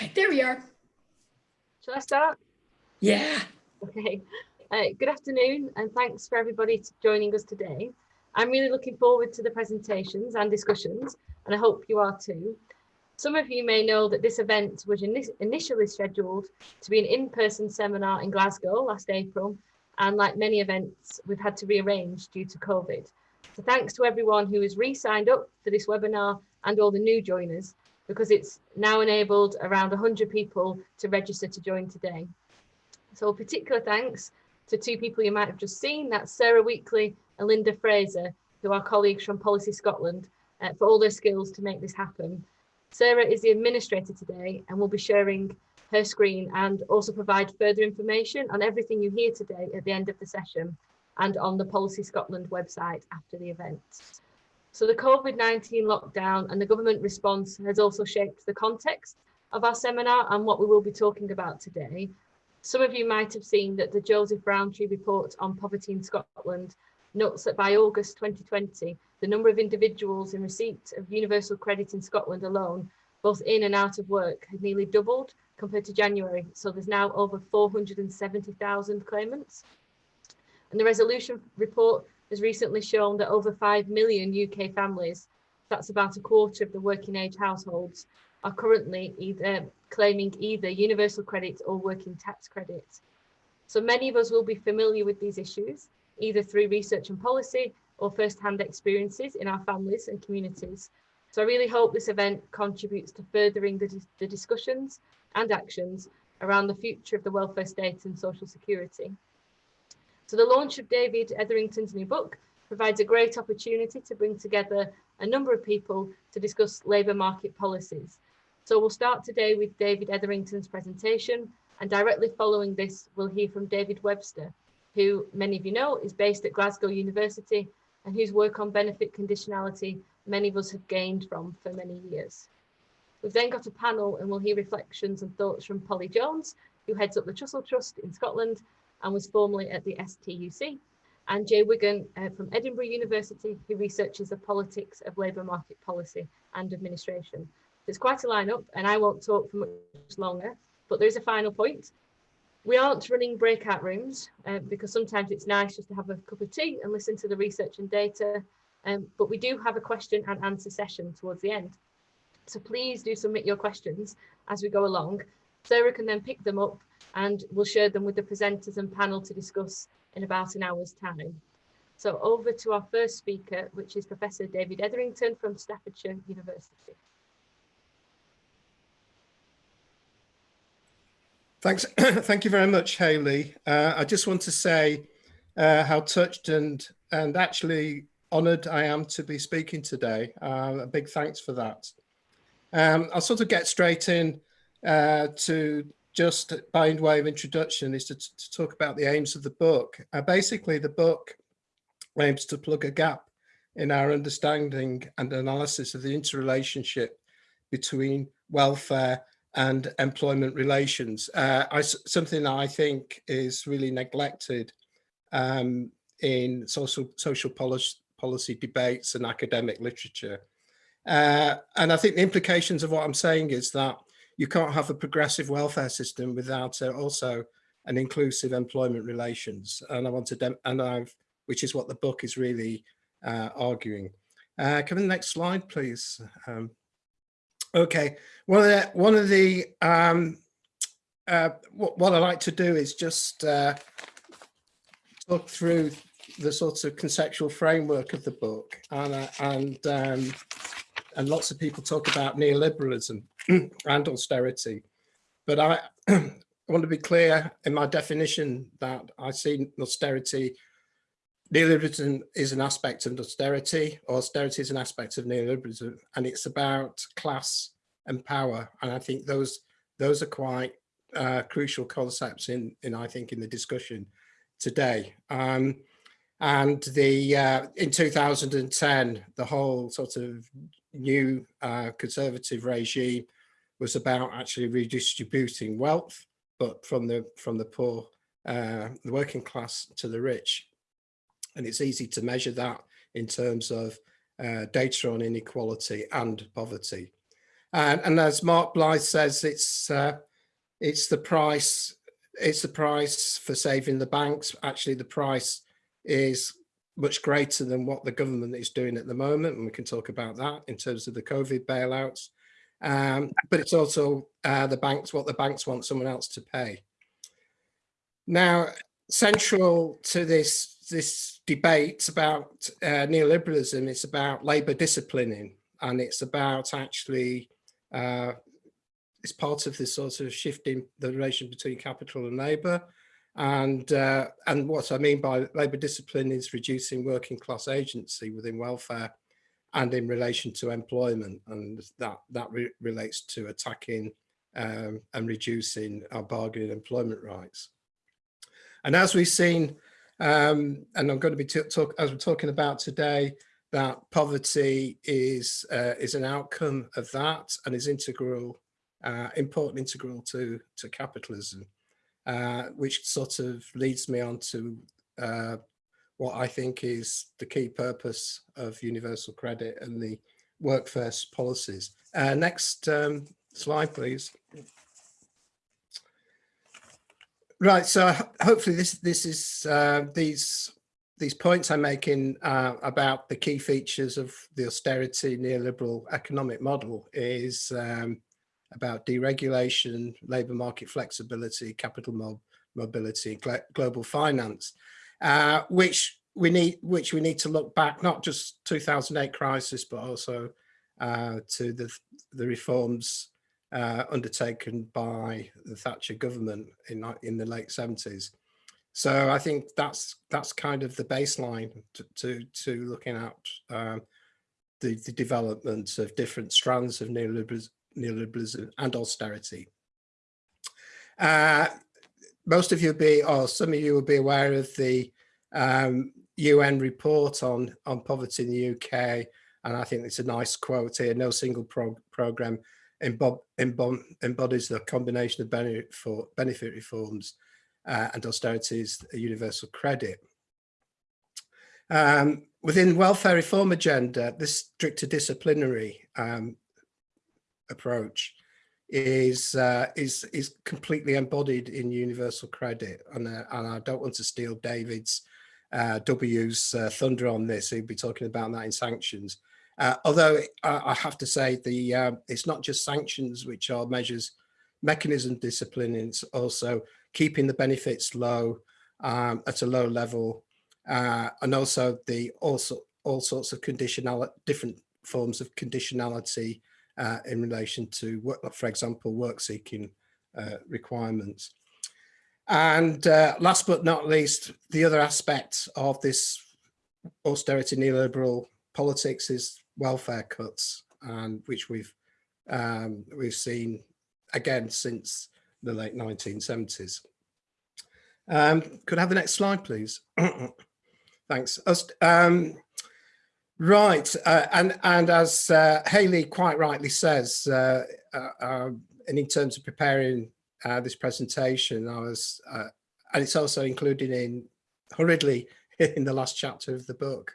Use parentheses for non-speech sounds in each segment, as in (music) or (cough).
Right, there we are. Shall I start? Yeah. Okay. Uh, good afternoon and thanks for everybody joining us today. I'm really looking forward to the presentations and discussions and I hope you are too. Some of you may know that this event was initially scheduled to be an in-person seminar in Glasgow last April and like many events we've had to rearrange due to COVID. So thanks to everyone who has re-signed up for this webinar and all the new joiners because it's now enabled around 100 people to register to join today. So a particular thanks to two people you might have just seen, that's Sarah Weekly and Linda Fraser, who are colleagues from Policy Scotland, uh, for all their skills to make this happen. Sarah is the administrator today and will be sharing her screen and also provide further information on everything you hear today at the end of the session and on the Policy Scotland website after the event. So the COVID-19 lockdown and the government response has also shaped the context of our seminar and what we will be talking about today. Some of you might have seen that the Joseph Rowntree report on poverty in Scotland notes that by August 2020, the number of individuals in receipt of universal credit in Scotland alone, both in and out of work, had nearly doubled compared to January. So there's now over 470,000 claimants. And the resolution report has recently shown that over 5 million UK families, that's about a quarter of the working age households, are currently either um, claiming either universal credit or working tax credit. So many of us will be familiar with these issues, either through research and policy or first-hand experiences in our families and communities. So I really hope this event contributes to furthering the, the discussions and actions around the future of the welfare state and social security. So the launch of David Etherington's new book provides a great opportunity to bring together a number of people to discuss labour market policies. So we'll start today with David Etherington's presentation and directly following this, we'll hear from David Webster, who many of you know is based at Glasgow University and whose work on benefit conditionality many of us have gained from for many years. We've then got a panel and we'll hear reflections and thoughts from Polly Jones, who heads up the Trussell Trust in Scotland and was formerly at the STUC, and Jay Wiggan uh, from Edinburgh University, who researches the politics of labour market policy and administration. It's quite a lineup, and I won't talk for much longer, but there is a final point. We aren't running breakout rooms uh, because sometimes it's nice just to have a cup of tea and listen to the research and data, um, but we do have a question and answer session towards the end. So please do submit your questions as we go along. Sarah can then pick them up and we'll share them with the presenters and panel to discuss in about an hour's time. So over to our first speaker, which is Professor David Etherington from Staffordshire University. Thanks. (clears throat) Thank you very much, Hayley. Uh, I just want to say uh, how touched and and actually honoured I am to be speaking today. Uh, a big thanks for that. Um, I'll sort of get straight in uh, to just by way of introduction is to, to talk about the aims of the book. Uh, basically, the book aims to plug a gap in our understanding and analysis of the interrelationship between welfare and employment relations. Uh, I, something that I think is really neglected um, in social, social policy, policy debates and academic literature. Uh, and I think the implications of what I'm saying is that you can't have a progressive welfare system without uh, also an inclusive employment relations. And I want to, and I've, which is what the book is really uh, arguing. Uh, come in the next slide, please. Um, okay, one of the, one of the um, uh, what, what I like to do is just uh, talk through the sort of conceptual framework of the book and, uh, and um, and lots of people talk about neoliberalism (clears throat) and austerity. But I, (clears throat) I want to be clear in my definition that I see austerity, neoliberalism is an aspect of austerity, austerity is an aspect of neoliberalism, and it's about class and power. And I think those those are quite uh, crucial concepts in, in, I think, in the discussion today. Um, and the uh, in 2010, the whole sort of new uh, conservative regime was about actually redistributing wealth, but from the from the poor, uh, the working class to the rich. And it's easy to measure that in terms of uh, data on inequality and poverty. And, and as Mark Blyth says, it's uh, it's the price it's the price for saving the banks. Actually, the price is much greater than what the government is doing at the moment, and we can talk about that in terms of the COVID bailouts. Um, but it's also uh, the banks, what the banks want someone else to pay. Now, central to this this debate about uh, neoliberalism, it's about labour disciplining, and it's about actually uh, it's part of this sort of shifting the relation between capital and labour. And, uh, and what I mean by labour discipline is reducing working class agency within welfare and in relation to employment. And that, that re relates to attacking um, and reducing our bargaining employment rights. And as we've seen, um, and I'm going to be talk as we're talking about today, that poverty is uh, is an outcome of that and is integral uh, important integral to, to capitalism, uh, which sort of leads me on to uh, what I think is the key purpose of universal credit and the work first policies. Uh, next um, slide, please. Right, so hopefully this this is uh, these these points I'm making uh, about the key features of the austerity neoliberal economic model is um, about deregulation, labour market flexibility, capital mob mobility, global finance, uh, which we need which we need to look back not just 2008 crisis but also uh, to the the reforms uh, undertaken by the Thatcher government in in the late 70s. So I think that's that's kind of the baseline to to, to looking at um, the, the development of different strands of neoliberalism neoliberalism and austerity. Uh, most of you will be, or some of you will be aware of the um, UN report on, on poverty in the UK. And I think it's a nice quote here, no single pro program embodies the combination of benefit, for, benefit reforms uh, and austerity's a universal credit. Um, within welfare reform agenda, this stricter disciplinary um, approach is uh, is is completely embodied in universal credit. And, uh, and I don't want to steal David's uh, W's uh, thunder on this. He'll be talking about that in sanctions. Uh, although I, have to say the uh, it's not just sanctions which are measures mechanism discipline it's also keeping the benefits low um, at a low level and also the also all sorts of conditional different forms of conditionality uh, in relation to, work, for example, work seeking uh, requirements. And uh, last but not least, the other aspect of this austerity neoliberal politics is welfare cuts, and which we've um, we've seen again since the late 1970s. Um, could I have the next slide, please? (clears throat) Thanks. Um, Right, uh, and and as uh, Haley quite rightly says, uh, uh um, and in terms of preparing uh, this presentation, I was, uh, and it's also included in hurriedly (laughs) in the last chapter of the book,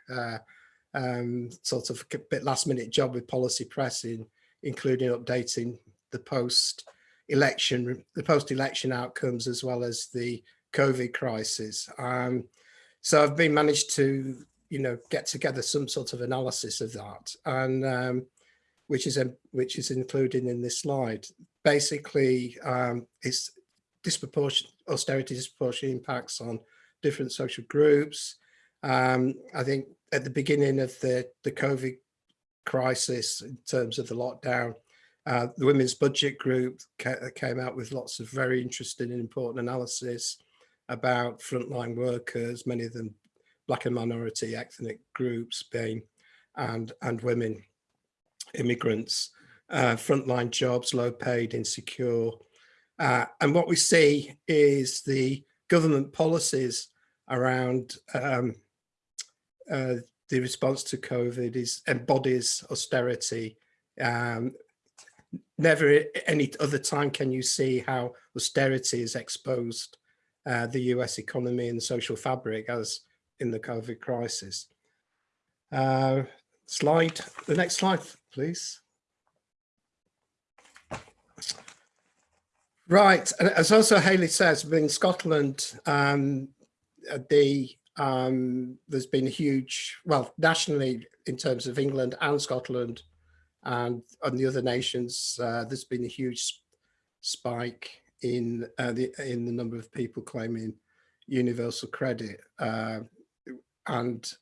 um, sort of a bit last minute job with policy pressing, including updating the post election, the post election outcomes as well as the COVID crisis. Um, so I've been managed to you know, get together some sort of analysis of that, and um, which is a, which is included in this slide. Basically, um, it's disproportionate austerity disproportionate impacts on different social groups. Um, I think at the beginning of the the COVID crisis, in terms of the lockdown, uh, the Women's Budget Group ca came out with lots of very interesting and important analysis about frontline workers, many of them black and minority ethnic groups being and and women immigrants uh, frontline jobs low paid insecure uh, and what we see is the government policies around um, uh, the response to COVID is embodies austerity. Um, never any other time can you see how austerity has exposed uh, the US economy and social fabric as in the COVID crisis. Uh, slide, the next slide, please. Right, as also Haley says, in Scotland, um, the um, there's been a huge, well, nationally in terms of England and Scotland, and on the other nations, uh, there's been a huge spike in uh, the in the number of people claiming universal credit, uh, and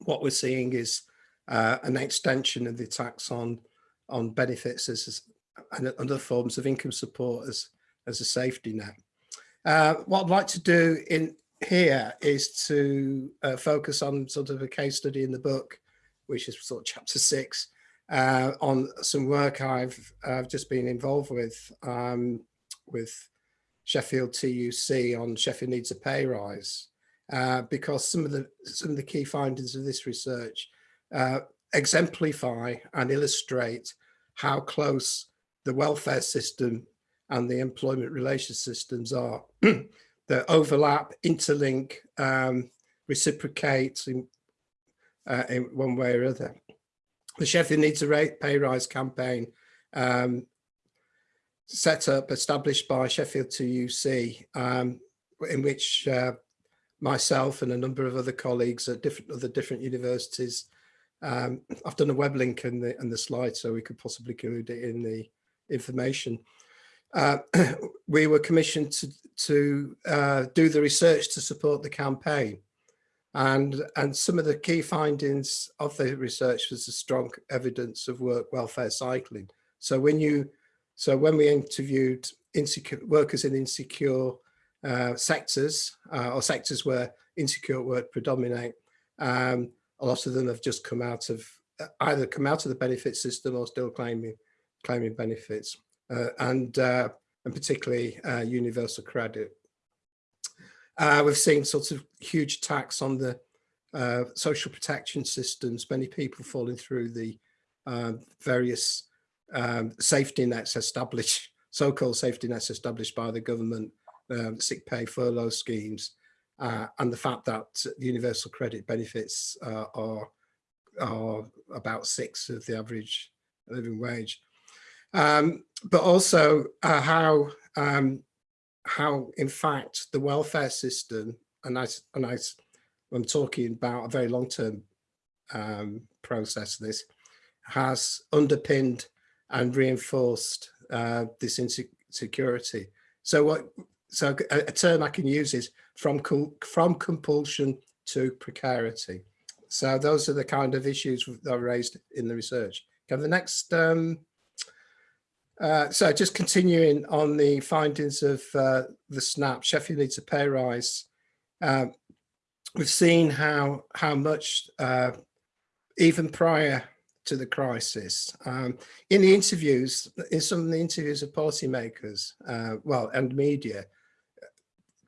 what we're seeing is uh, an extension of the tax on on benefits as and other forms of income support as as a safety net. Uh, what I'd like to do in here is to uh, focus on sort of a case study in the book, which is sort of chapter six, uh, on some work I've I've just been involved with um, with Sheffield TUC on Sheffield needs a pay rise, uh, because some of the some of the key findings of this research uh, exemplify and illustrate how close the welfare system and the employment relations systems are. (clears throat) that overlap, interlink, um, reciprocate in, uh, in one way or other. The Sheffield Needs a Rate Pay Rise campaign um, set up, established by Sheffield TUC, um, in which uh, myself and a number of other colleagues at different other different universities. Um, I've done a web link in the in the slide, so we could possibly include it in the information. Uh, (clears throat) we were commissioned to, to uh, do the research to support the campaign. And, and some of the key findings of the research was the strong evidence of work welfare cycling. So when you, so when we interviewed insecure workers in insecure uh, sectors uh, or sectors where insecure work predominate, um, a lot of them have just come out of uh, either come out of the benefit system or still claiming claiming benefits uh, and uh, and particularly universal credit. We've seen sort of huge tax on the social protection systems, many people falling through the uh, various um, safety nets established, so-called safety nets established by the government, um, sick pay furlough schemes, uh, and the fact that the universal credit benefits uh, are, are about six of the average living wage. Um, but also uh, how um, how in fact the welfare system and I and I I'm talking about a very long term um, process this has underpinned and reinforced uh, this insecurity. So what so a, a, term I can use is from from compulsion to precarity. So those are the kind of issues that are raised in the research. Can the next um, uh, so just continuing on the findings of uh, the SNAP, Sheffield needs a pay rise. Uh, we've seen how how much uh, even prior to the crisis, um, in the interviews, in some of the interviews of policymakers, uh, well, and media,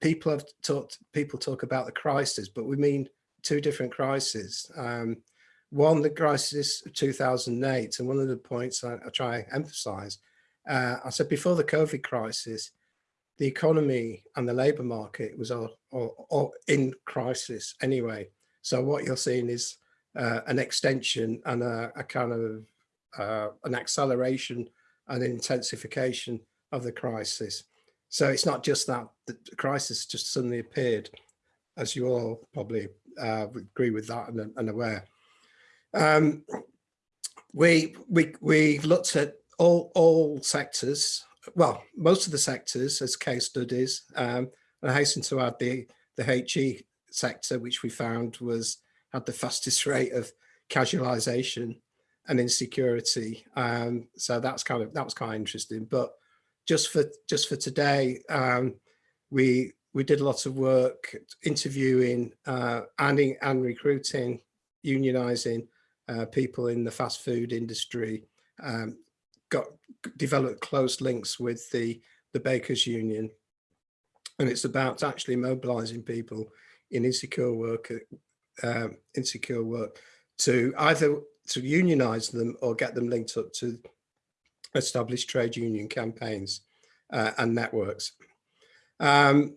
people have talked. People talk about the crisis, but we mean two different crises. Um, one, the crisis of 2008, and one of the points I, I try to emphasise uh, I said before the COVID crisis, the economy and the labour market was all, all, all, in crisis anyway. So what you're seeing is uh, an extension and a, a kind of uh, an acceleration and intensification of the crisis. So it's not just that the crisis just suddenly appeared, as you all probably uh, agree with that and, and aware. Um, we we we looked at all, all sectors, well, most of the sectors as case studies, um, I hasten to add the, the HE sector, which we found was had the fastest (laughs) rate of casualisation and insecurity. Um, so that's kind of that was kind of interesting. But just for just for today, um, we we did lots of work interviewing uh, and and recruiting, unionising uh, people in the fast food industry, um, got developed close links with the the bakers union. And it's about actually mobilizing people in insecure work uh, insecure work to either to unionize them or get them linked up to established trade union campaigns uh, and networks um,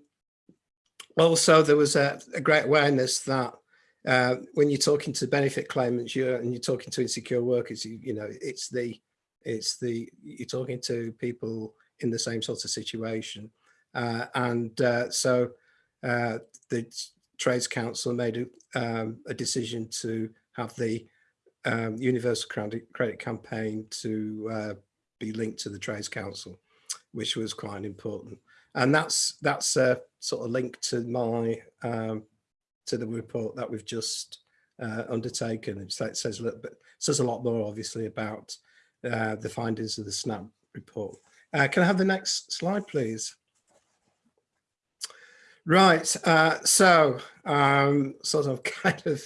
also there was a, a, great awareness that uh, when you're talking to benefit claimants you're and you're talking to insecure workers you, you know it's the it's the you're talking to people in the same sort of situation. Uh, and uh, so uh, the Trades Council made a, um, a decision to have the um, Universal Credit, Credit Campaign to uh, be linked to the Trades Council, which was quite important. And that's that's a sort of link to my um, to the report that we've just uh, undertaken. It says a little bit says a lot more, obviously, about uh, the findings of the SNAP report. Uh, can I have the next slide, please? Right, uh, so um, sort of (laughs) kind of,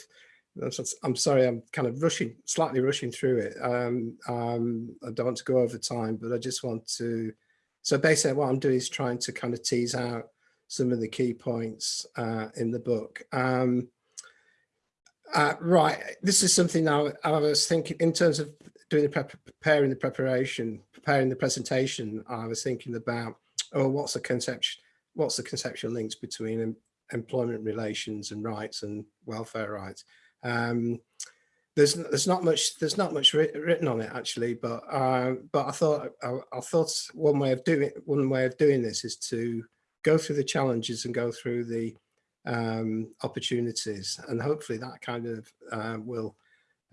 I'm sorry, I'm kind of rushing, slightly rushing through it. Um, um, I don't want to go over time, but I just want to, so basically what I'm doing is trying to kind of tease out some of the key points uh, in the book. Um, uh, right, this is something I, I, was thinking in terms of doing the prep, preparing the preparation, preparing the presentation. I was thinking about, oh, what's the conception, what's the conceptual links between em, employment relations and rights and welfare rights. Um, there's there's not much there's not much written on it actually, but uh, but I thought I, I thought one way of doing one way of doing this is to go through the challenges and go through the um, opportunities. And hopefully that kind of uh, will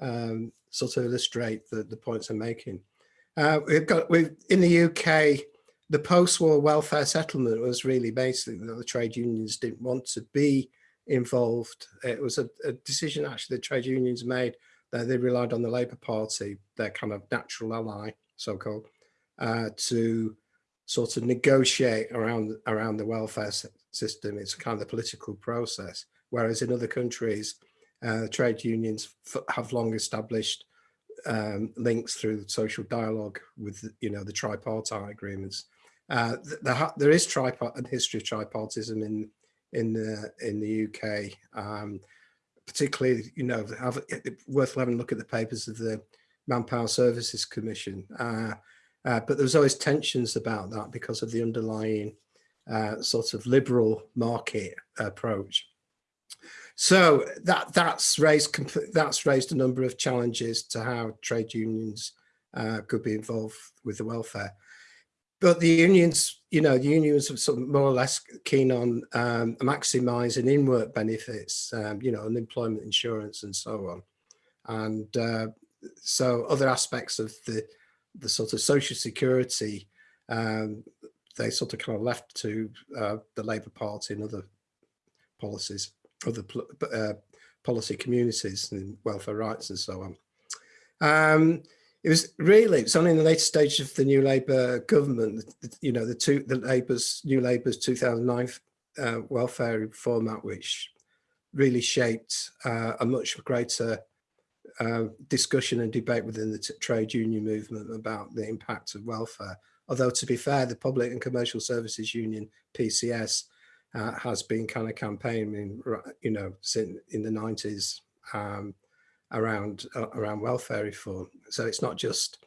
um, sort of illustrate the, the points I'm making. Uh, we've got, we've, in the UK, the post-war welfare settlement was really basically that the trade unions didn't want to be involved. It was a, a decision actually the trade unions made that they relied on the Labour Party, their kind of natural ally, so-called, uh, to sort of negotiate around around the welfare system. It's kind of the political process. Whereas in other countries, uh, trade unions have long established um, links through social dialogue with, you know, the tripartite agreements. Uh, the, there is tripart history of tripartism in in the in the UK, um, particularly, you know, have, worth having a look at the papers of the Manpower Services Commission. Uh, uh, but there was always tensions about that because of the underlying uh, sort of liberal market approach. So that that's raised that's raised a number of challenges to how trade unions uh, could be involved with the welfare. But the unions, you know, the unions are sort of more or less keen on um, maximising in-work benefits, um, you know, unemployment insurance and so on. And uh, so other aspects of the the sort of social security um, they sort of kind of left to uh, the Labour Party and other policies, other uh, policy communities and welfare rights and so on. Um, it was really, it's only in the later stage of the new Labour government, you know, the two, the Labour's, new Labour's 2009 uh, welfare reform which really shaped uh, a much greater uh, discussion and debate within the trade union movement about the impact of welfare. Although to be fair, the Public and Commercial Services Union, PCS, uh, has been kind of campaigning, you know, since in the 90s um, around uh, around welfare reform. So it's not just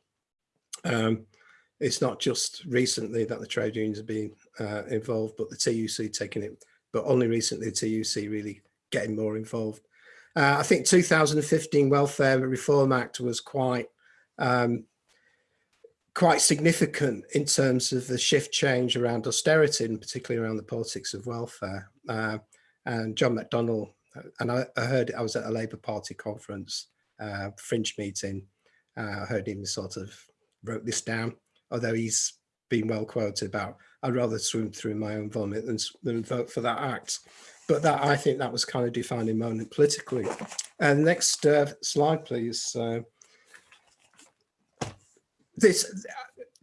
um, it's not just recently that the trade unions have been uh, involved, but the TUC taking it, but only recently the TUC really getting more involved. Uh, I think 2015 Welfare Reform Act was quite um, quite significant in terms of the shift change around austerity and particularly around the politics of welfare. Uh, and John McDonnell, and I, I, heard I was at a Labour Party conference, uh, fringe meeting. Uh, I heard him sort of wrote this down, although he's been well quoted about, I'd rather swim through my own vomit than, than vote for that act. But that I think that was kind of defining moment politically. And next uh, slide, please. This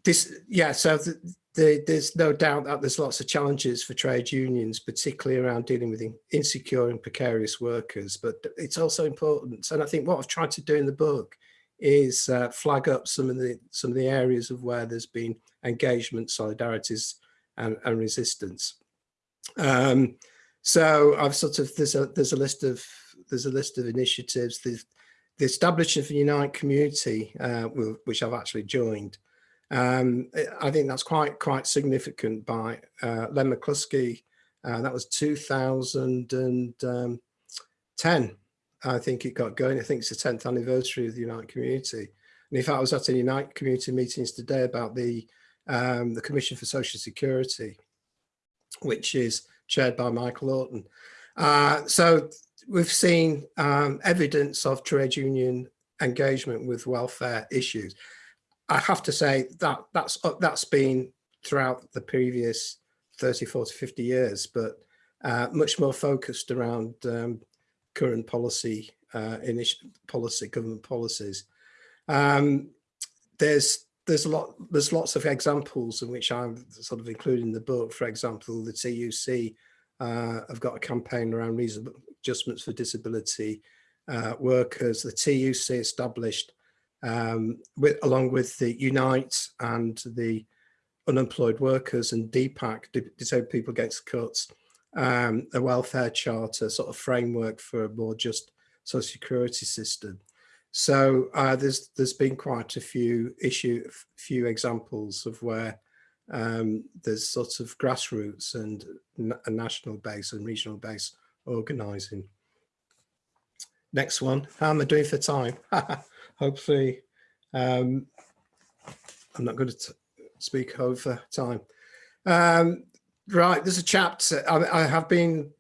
this yeah so the, the, there's no doubt that there's lots of challenges for trade unions particularly around dealing with insecure and precarious workers but it's also important. And i think what i've tried to do in the book is uh, flag up some of the some of the areas of where there's been engagement solidarities and, and resistance. Um, so i've sort of there's a there's a list of there's a list of initiatives. The establishment of the Unite community, uh, which I've actually joined, um, I think that's quite quite significant by uh, Len McCluskey. Uh, that was 2010, I think it got going. I think it's the 10th anniversary of the Unite community. And in fact, I was at a Unite community meetings today about the um, the Commission for Social Security, which is chaired by Michael Orton. Uh, so we've seen um, evidence of trade union engagement with welfare issues. I have to say that that's that's been throughout the previous 30, 40, 50 years, but uh, much more focused around um, current policy, uh, policy, government policies. Um, there's there's a lot there's lots of examples in which I'm sort of including in the book. For example, the TUC uh, have got a campaign around reasonable adjustments for disability uh, workers. The TUC established um, with along with the Unite and the unemployed workers and DPAC, Disabled People Against Cuts, um, a welfare charter sort of framework for a more just social security system. So uh, there's there's been quite a few issue, few examples of where um, there's sort of grassroots and a national base and regional base organising. Next one, how am I doing for time? (laughs) Hopefully, um, I'm not going to speak over time. Um, right, there's a chapter, I, I, have been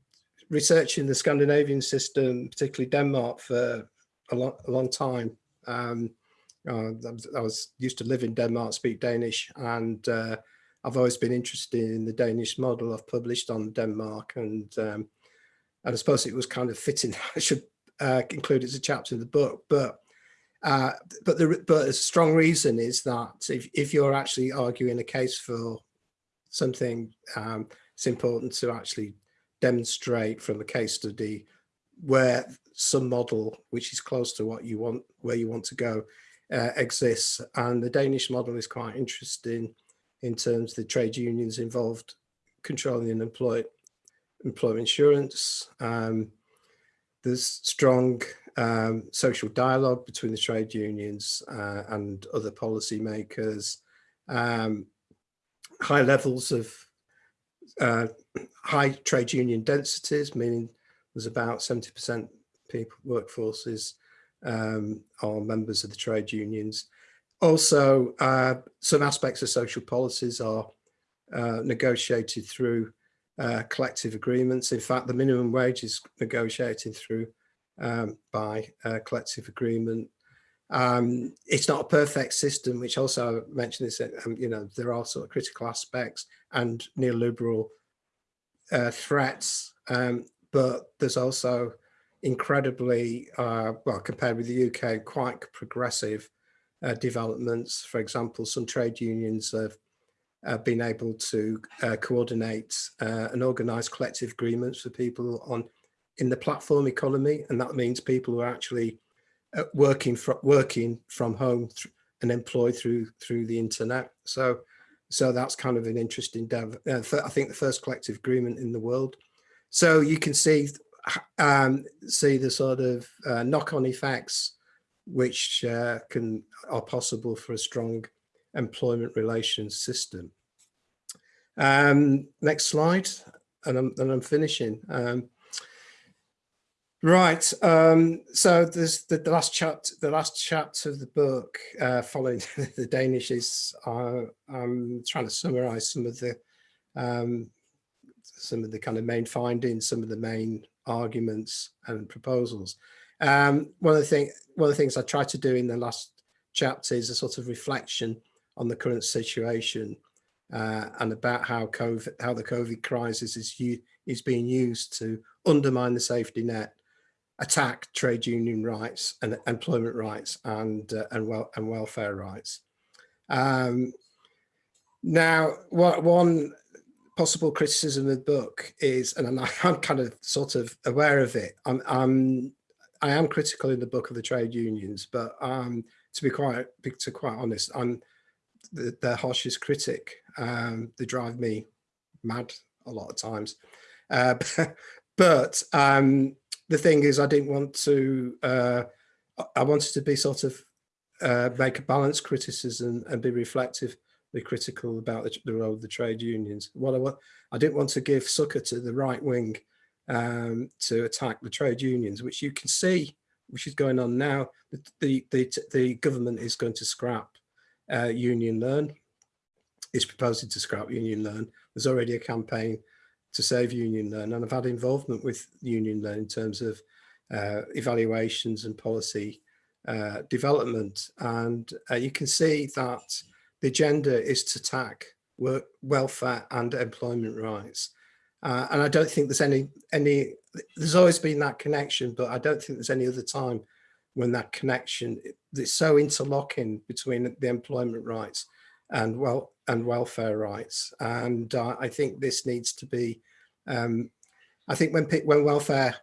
researching the Scandinavian system, particularly Denmark, for a, long, a long time. Um, uh, I was used to live in Denmark, speak Danish, and uh, I've always been interested in the Danish model. I've published on Denmark, and um, and I suppose it was kind of fitting (laughs) I should uh, include it as a chapter in the book. But uh, but the but a strong reason is that if, if you're actually arguing a case for something, um, it's important to actually demonstrate from a case study where some model which is close to what you want, where you want to go, uh, exists. And the Danish model is quite interesting in terms of the trade unions involved controlling unemployed employment insurance. Um, there's strong um, social dialogue between the trade unions uh, and other policymakers, um, high levels of uh, high trade union densities, meaning there's about 70% people workforces um, are members of the trade unions. Also, uh, some aspects of social policies are uh, negotiated through uh, collective agreements. In fact, the minimum wage is negotiated through um, by collective agreement. Um, it's not a perfect system, which also I mentioned this, um, you know, there are sort of critical aspects and neoliberal uh, threats, um, but there's also incredibly, uh, well, compared with the UK, quite progressive uh, developments. For example, some trade unions have uh, been able to uh, coordinate uh, and organize collective agreements for people on in the platform economy. And that means people who are actually uh, working, from working from home and employed through through the internet. So so that's kind of an interesting. Uh, I think the first collective agreement in the world. So you can see um, see the sort of uh, knock-on effects which can are possible for a strong employment relations system. Um, next slide, and I'm, and I'm finishing. Um, right, um, so there's the, the, last chapter. The last chapter of the book, uh, following (laughs) the Danish, is uh, I'm trying to summarise some of the um, some of the kind of main findings, some of the main arguments and proposals. Um, one of the thing, one of the things I tried to do in the last chapter is a sort of reflection on the current situation uh, and about how COVID, how the COVID crisis is is being used to undermine the safety net, attack trade union rights and employment rights and uh, and well and welfare rights. Um, now, what one possible criticism of the book is, and (laughs) I'm, kind of sort of aware of it. I'm, I'm I am critical in the book of the trade unions, but um, to be quite to quite honest, I'm the, their harshest critic. Um, they drive me mad a lot of times. Uh, (laughs) but um, the thing is, I didn't want to, uh, I wanted to be sort of uh, make a balanced criticism and be reflective, be critical about the, the, role of the trade unions. What I want, I didn't want to give succor to the right wing um, to attack the trade unions, which you can see, which is going on now. The, the, the, the government is going to scrap uh, Union Learn. is proposing to scrap Union Learn. There's already a campaign to save Union Learn, and I've had involvement with Union Learn in terms of uh, evaluations and policy uh, development. And uh, you can see that the agenda is to attack work, welfare and employment rights. Uh, and I don't think there's any, any, there's always been that connection, but I don't think there's any other time when that connection is so interlocking between the employment rights and well and welfare rights. And uh, I think this needs to be, um, I think when when welfare,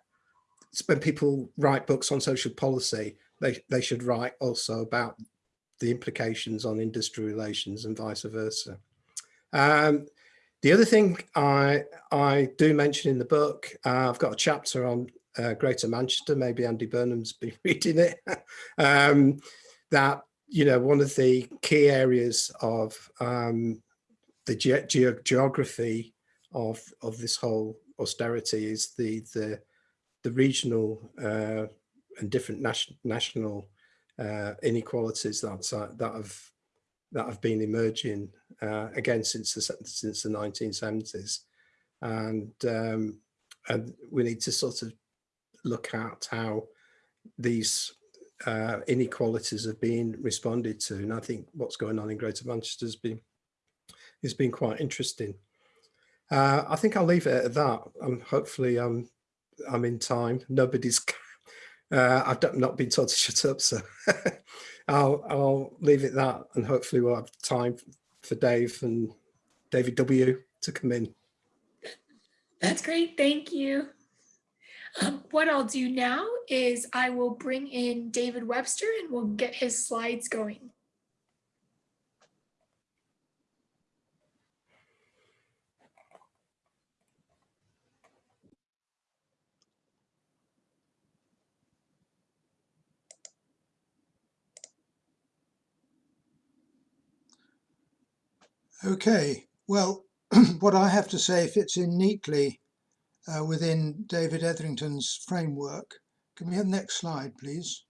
when people write books on social policy, they, they should write also about the implications on industry relations and vice versa. Um, the other thing I, I do mention in the book, uh, I've got a chapter on uh, Greater Manchester, maybe Andy Burnham's been (laughs) reading it, um, that, you know, one of the key areas of um, the ge ge geography of, of this whole austerity is the, the, the regional uh, and different nation, national uh, inequalities that, that have that have been emerging uh, again since the since the 1970s, and um, and we need to sort of look at how these uh, inequalities have been responded to, and I think what's going on in Greater Manchester has been has been quite interesting. Uh, I think I'll leave it at that. Um, hopefully, I'm I'm in time. Nobody's (laughs) uh, I've not been told to (laughs) shut up, so (laughs) I'll, I'll leave it that and hopefully we'll have time for Dave and David W to come in. That's great, thank you. Um, what I'll do now is I will bring in David Webster and we'll get his slides going. Okay, well, (clears throat) what I have to say fits in neatly uh, within David Etherington's framework. Can we have the next slide, please?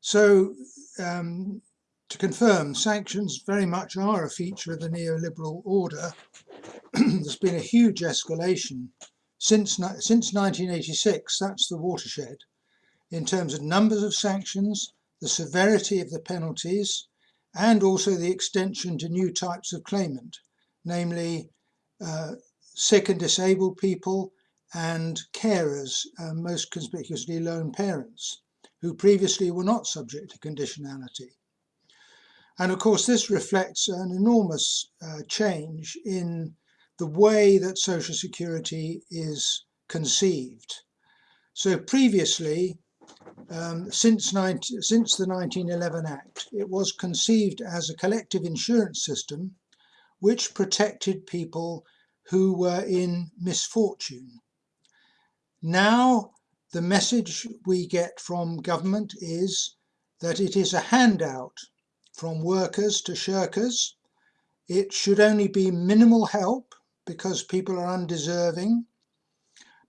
So, um, to confirm, sanctions very much are a feature of the neoliberal order. (clears throat) There's been a huge escalation since, since 1986, that's the watershed, in terms of numbers of sanctions, the severity of the penalties, and also the extension to new types of claimant, namely uh, sick and disabled people and carers, uh, most conspicuously lone parents, who previously were not subject to conditionality. And of course, this reflects an enormous uh, change in the way that Social Security is conceived. So previously, um, since, 19, since the 1911 Act, it was conceived as a collective insurance system which protected people who were in misfortune. Now, the message we get from government is that it is a handout from workers to shirkers. It should only be minimal help because people are undeserving.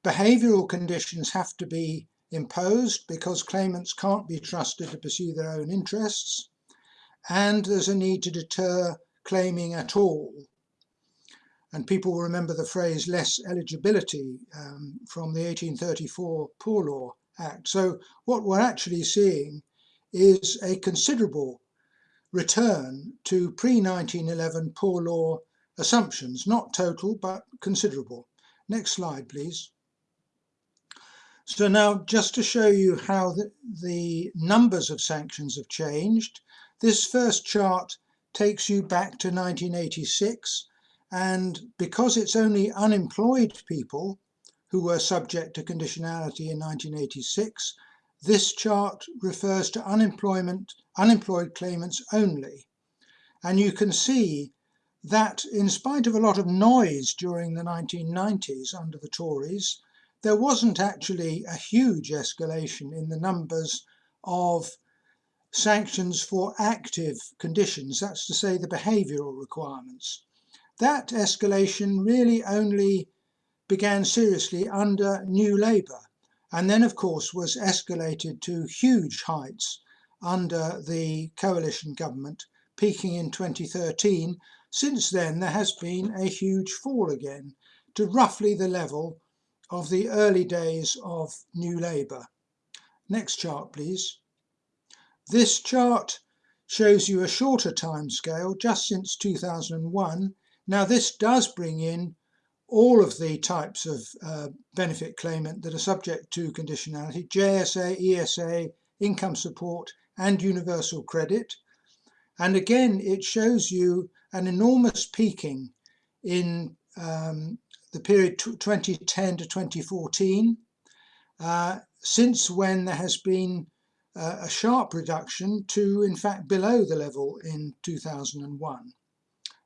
Behavioural conditions have to be imposed because claimants can't be trusted to pursue their own interests, and there's a need to deter claiming at all. And people will remember the phrase less eligibility um, from the 1834 Poor Law Act. So what we're actually seeing is a considerable return to pre-1911 poor law assumptions, not total, but considerable. Next slide, please. So now just to show you how the, the, numbers of sanctions have changed, this first chart takes you back to 1986 and because it's only unemployed people who were subject to conditionality in 1986, this chart refers to unemployment, unemployed claimants only. And you can see that in spite of a lot of noise during the 1990s under the Tories, there wasn't actually a huge escalation in the numbers of sanctions for active conditions, that's to say the behavioural requirements. That escalation really only began seriously under New Labour and then of course was escalated to huge heights under the coalition government peaking in 2013. Since then, there has been a huge fall again to roughly the level of the early days of New Labour. Next chart, please. This chart shows you a shorter time scale just since 2001. Now this does bring in all of the types of uh, benefit claimant that are subject to conditionality, JSA, ESA, income support and universal credit. And again, it shows you an enormous peaking in um, the period 2010 to 2014, uh, since when there has been uh, a sharp reduction to, in fact, below the level in 2001.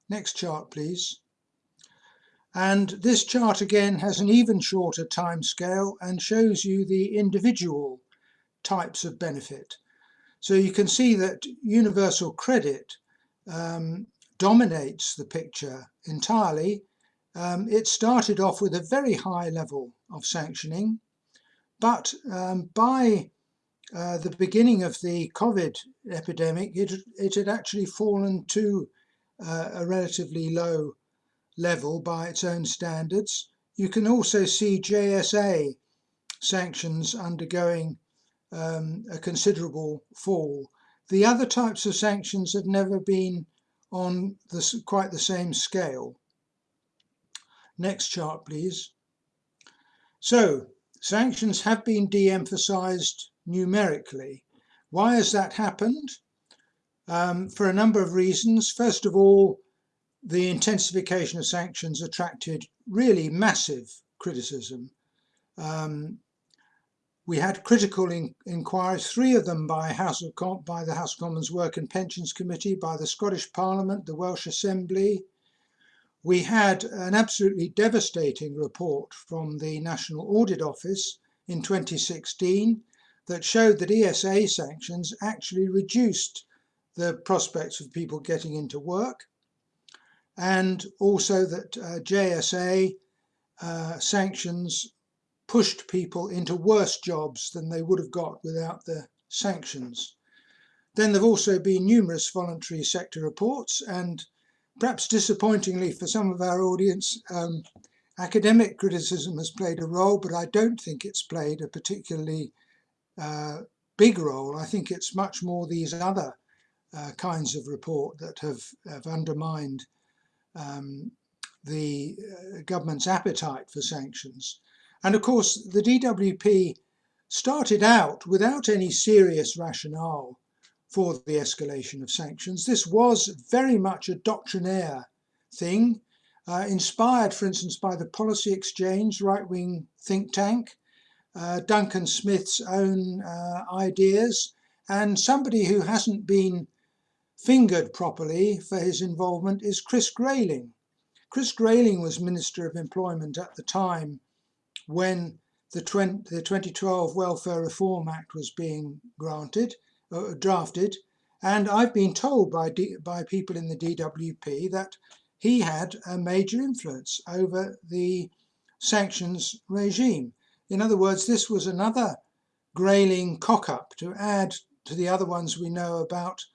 Next chart, please. And this chart again has an even shorter time scale and shows you the individual types of benefit. So you can see that universal credit um, dominates the picture entirely. Um, it started off with a very high level of sanctioning, but um, by uh, the beginning of the COVID epidemic, it, it had actually fallen to uh, a relatively low level by its own standards. You can also see JSA sanctions undergoing um, a considerable fall. The other types of sanctions have never been on the, quite the same scale. Next chart, please. So, sanctions have been de-emphasized numerically. Why has that happened? Um, for a number of reasons. First of all, the intensification of sanctions attracted really massive criticism. Um, we had critical in, inquiries, three of them by, House of Com by the House of Commons Work and Pensions Committee, by the Scottish Parliament, the Welsh Assembly. We had an absolutely devastating report from the National Audit Office in 2016 that showed that ESA sanctions actually reduced the prospects of people getting into work and also that uh, JSA uh, sanctions pushed people into worse jobs than they would have got without the sanctions. Then there have also been numerous voluntary sector reports and perhaps disappointingly for some of our audience, um, academic criticism has played a role, but I don't think it's played a particularly uh, big role. I think it's much more these other uh, kinds of report that have, have undermined um, the uh, government's appetite for sanctions. And of course, the DWP started out without any serious rationale for the escalation of sanctions. This was very much a doctrinaire thing, uh, inspired, for instance, by the Policy Exchange right-wing think tank, uh, Duncan Smith's own uh, ideas, and somebody who hasn't been fingered properly for his involvement is Chris Grayling. Chris Grayling was Minister of Employment at the time when the, 2012 Welfare Reform Act was being granted, uh, drafted, and I've been told by, D, by people in the DWP that he had a major influence over the sanctions regime. In other words, this was another Grayling cock-up to add to the other ones we know about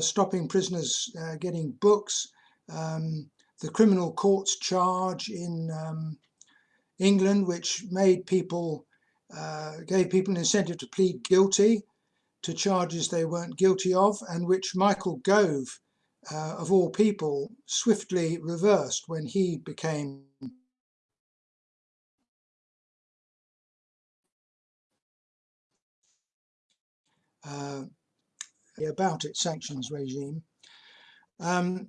stopping prisoners uh, getting books, um, the criminal courts charge in um, England, which made people, uh, gave people an incentive to plead guilty to charges they weren't guilty of, and which Michael Gove, uh, of all people, swiftly reversed when he became uh, about its sanctions regime. Um,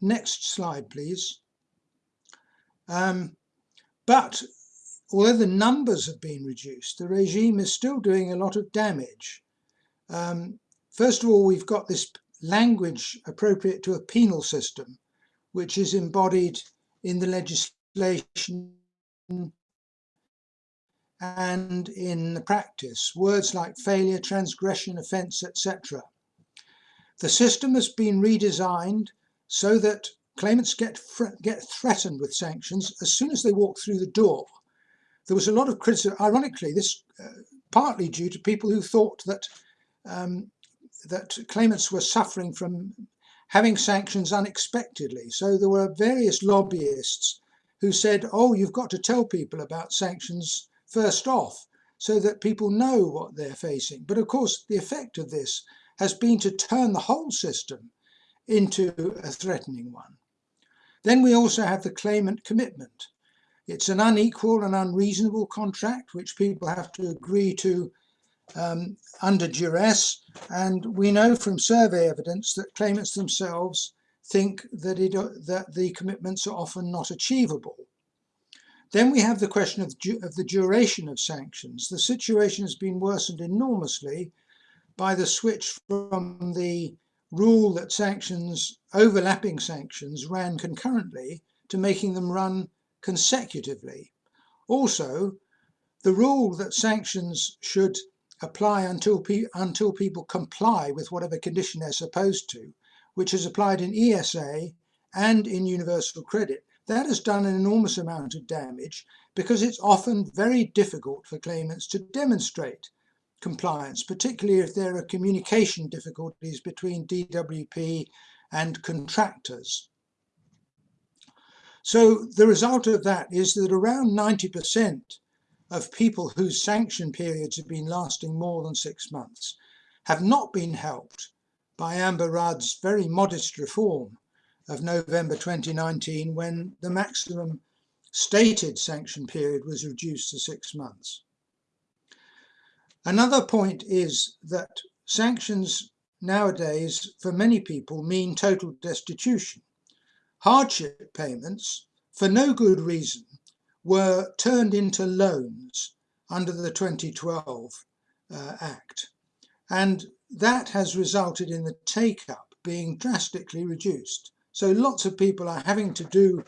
next slide, please. Um, but although the numbers have been reduced, the regime is still doing a lot of damage. Um, first of all, we've got this language appropriate to a penal system, which is embodied in the legislation and in the practice, words like failure, transgression, offence, etc. The system has been redesigned so that claimants get, get threatened with sanctions as soon as they walk through the door. There was a lot of criticism, ironically, this uh, partly due to people who thought that um, that claimants were suffering from having sanctions unexpectedly. So there were various lobbyists who said, oh, you've got to tell people about sanctions first off so that people know what they're facing. But of course, the effect of this has been to turn the whole system into a threatening one. Then we also have the claimant commitment. It's an unequal and unreasonable contract which people have to agree to um, under duress. And we know from survey evidence that claimants themselves think that, it, that the commitments are often not achievable. Then we have the question of, of the duration of sanctions. The situation has been worsened enormously by the switch from the rule that sanctions, overlapping sanctions, ran concurrently to making them run consecutively. Also, the rule that sanctions should apply until, pe until people comply with whatever condition they're supposed to, which is applied in ESA and in universal credit, that has done an enormous amount of damage because it's often very difficult for claimants to demonstrate compliance, particularly if there are communication difficulties between DWP and contractors. So the result of that is that around 90% of people whose sanction periods have been lasting more than six months have not been helped by Amber Rudd's very modest reform of November 2019 when the maximum stated sanction period was reduced to six months. Another point is that sanctions nowadays for many people mean total destitution. Hardship payments, for no good reason, were turned into loans under the 2012 uh, Act. And that has resulted in the take-up being drastically reduced. So lots of people are having to do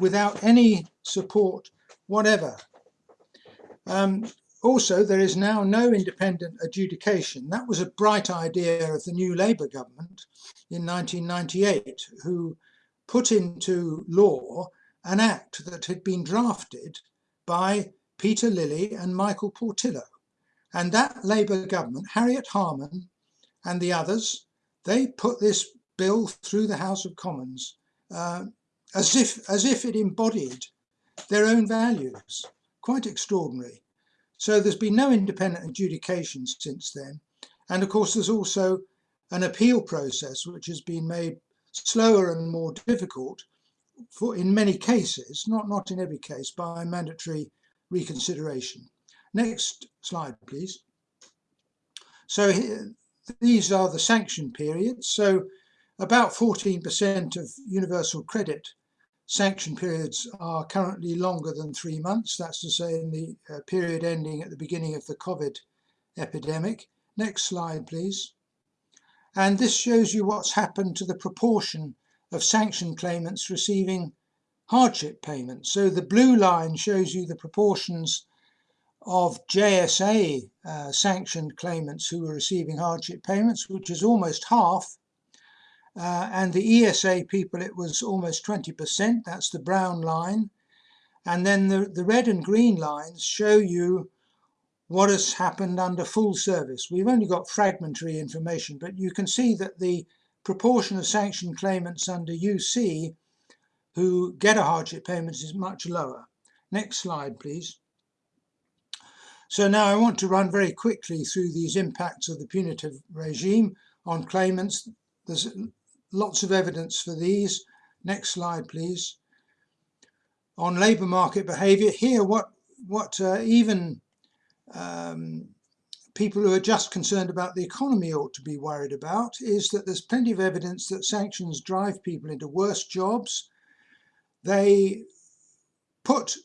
without any support whatever. Um, also, there is now no independent adjudication. That was a bright idea of the new Labour government in 1998, who put into law an act that had been drafted by Peter Lilley and Michael Portillo. And that Labour government, Harriet Harman and the others, they put this bill through the House of Commons uh, as, if, as if it embodied their own values. Quite extraordinary. So there's been no independent adjudication since then. And of course, there's also an appeal process which has been made slower and more difficult for in many cases, not, not in every case, by mandatory reconsideration. Next slide, please. So here, these are the sanction periods. So about 14% of universal credit sanction periods are currently longer than three months. That's to say in the uh, period ending at the beginning of the COVID epidemic. Next slide, please. And this shows you what's happened to the proportion of sanction claimants receiving hardship payments. So the blue line shows you the proportions of JSA uh, sanctioned claimants who were receiving hardship payments, which is almost half uh, and the ESA people, it was almost 20%. That's the brown line. And then the, the red and green lines show you what has happened under full service. We've only got fragmentary information, but you can see that the proportion of sanctioned claimants under UC who get a hardship payment is much lower. Next slide, please. So now I want to run very quickly through these impacts of the punitive regime on claimants. There's lots of evidence for these. Next slide, please. On labour market behaviour, here what, what uh, even um, people who are just concerned about the economy ought to be worried about is that there's plenty of evidence that sanctions drive people into worse jobs. They put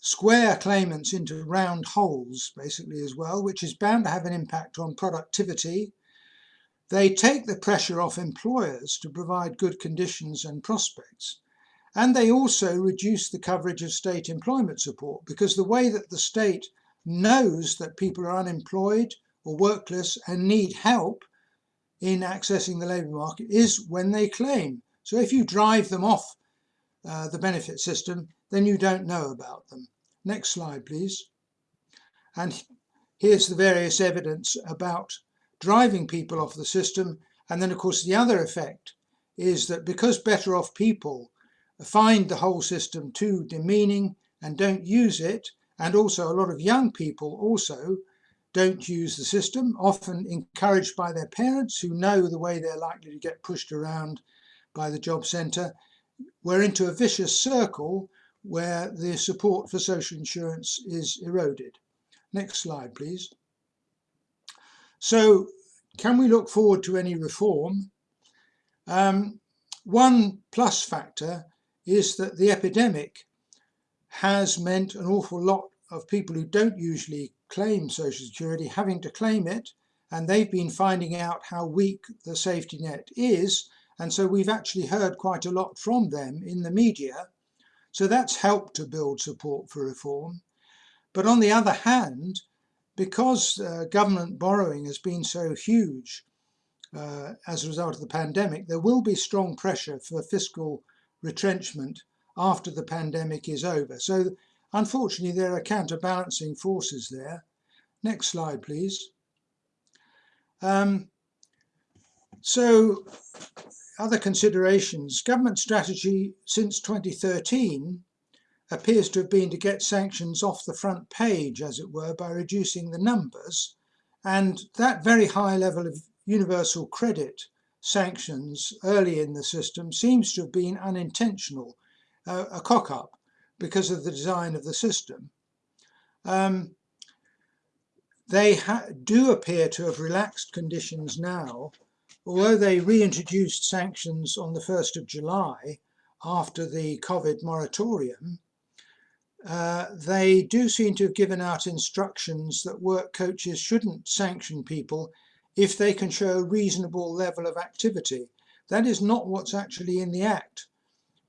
square claimants into round holes, basically, as well, which is bound to have an impact on productivity they take the pressure off employers to provide good conditions and prospects. And they also reduce the coverage of state employment support because the way that the state knows that people are unemployed or workless and need help in accessing the labour market is when they claim. So if you drive them off uh, the benefit system, then you don't know about them. Next slide, please. And here's the various evidence about driving people off the system. And then, of course, the other effect is that because better off people find the whole system too demeaning and don't use it, and also a lot of young people also don't use the system, often encouraged by their parents who know the way they're likely to get pushed around by the job centre. We're into a vicious circle where the support for social insurance is eroded. Next slide, please. So can we look forward to any reform? Um, one plus factor is that the epidemic has meant an awful lot of people who don't usually claim Social Security having to claim it, and they've been finding out how weak the safety net is, and so we've actually heard quite a lot from them in the media. So that's helped to build support for reform. But on the other hand, because uh, government borrowing has been so huge uh, as a result of the pandemic, there will be strong pressure for fiscal retrenchment after the pandemic is over. So unfortunately, there are counterbalancing forces there. Next slide, please. Um, so other considerations, government strategy since 2013 appears to have been to get sanctions off the front page, as it were, by reducing the numbers. And that very high level of universal credit sanctions early in the system seems to have been unintentional, uh, a cock-up because of the design of the system. Um, they do appear to have relaxed conditions now, although they reintroduced sanctions on the 1st of July after the COVID moratorium, uh, they do seem to have given out instructions that work coaches shouldn't sanction people if they can show a reasonable level of activity. That is not what's actually in the Act,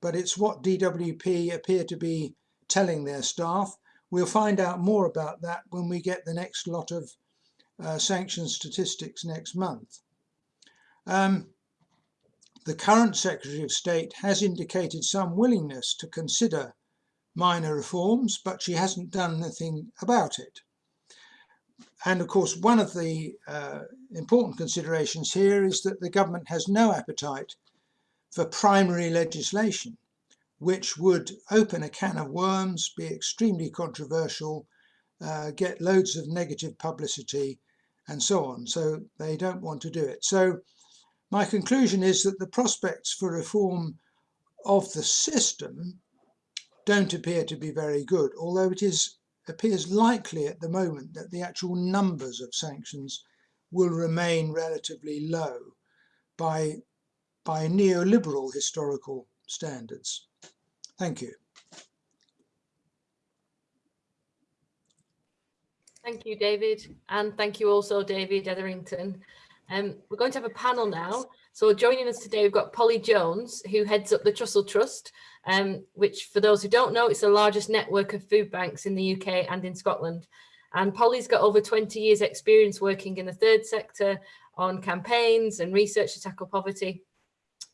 but it's what DWP appear to be telling their staff. We'll find out more about that when we get the next lot of uh, sanction statistics next month. Um, the current Secretary of State has indicated some willingness to consider minor reforms, but she hasn't done anything about it. And of course, one of the uh, important considerations here is that the government has no appetite for primary legislation, which would open a can of worms, be extremely controversial, uh, get loads of negative publicity, and so on. So they don't want to do it. So my conclusion is that the prospects for reform of the system don't appear to be very good, although it is appears likely at the moment that the actual numbers of sanctions will remain relatively low by, by neoliberal historical standards. Thank you. Thank you, David. And thank you also, David Etherington. Um, we're going to have a panel now. So joining us today, we've got Polly Jones, who heads up the Trussell Trust, um, which for those who don't know, it's the largest network of food banks in the UK and in Scotland. And Polly's got over 20 years experience working in the third sector on campaigns and research to tackle poverty.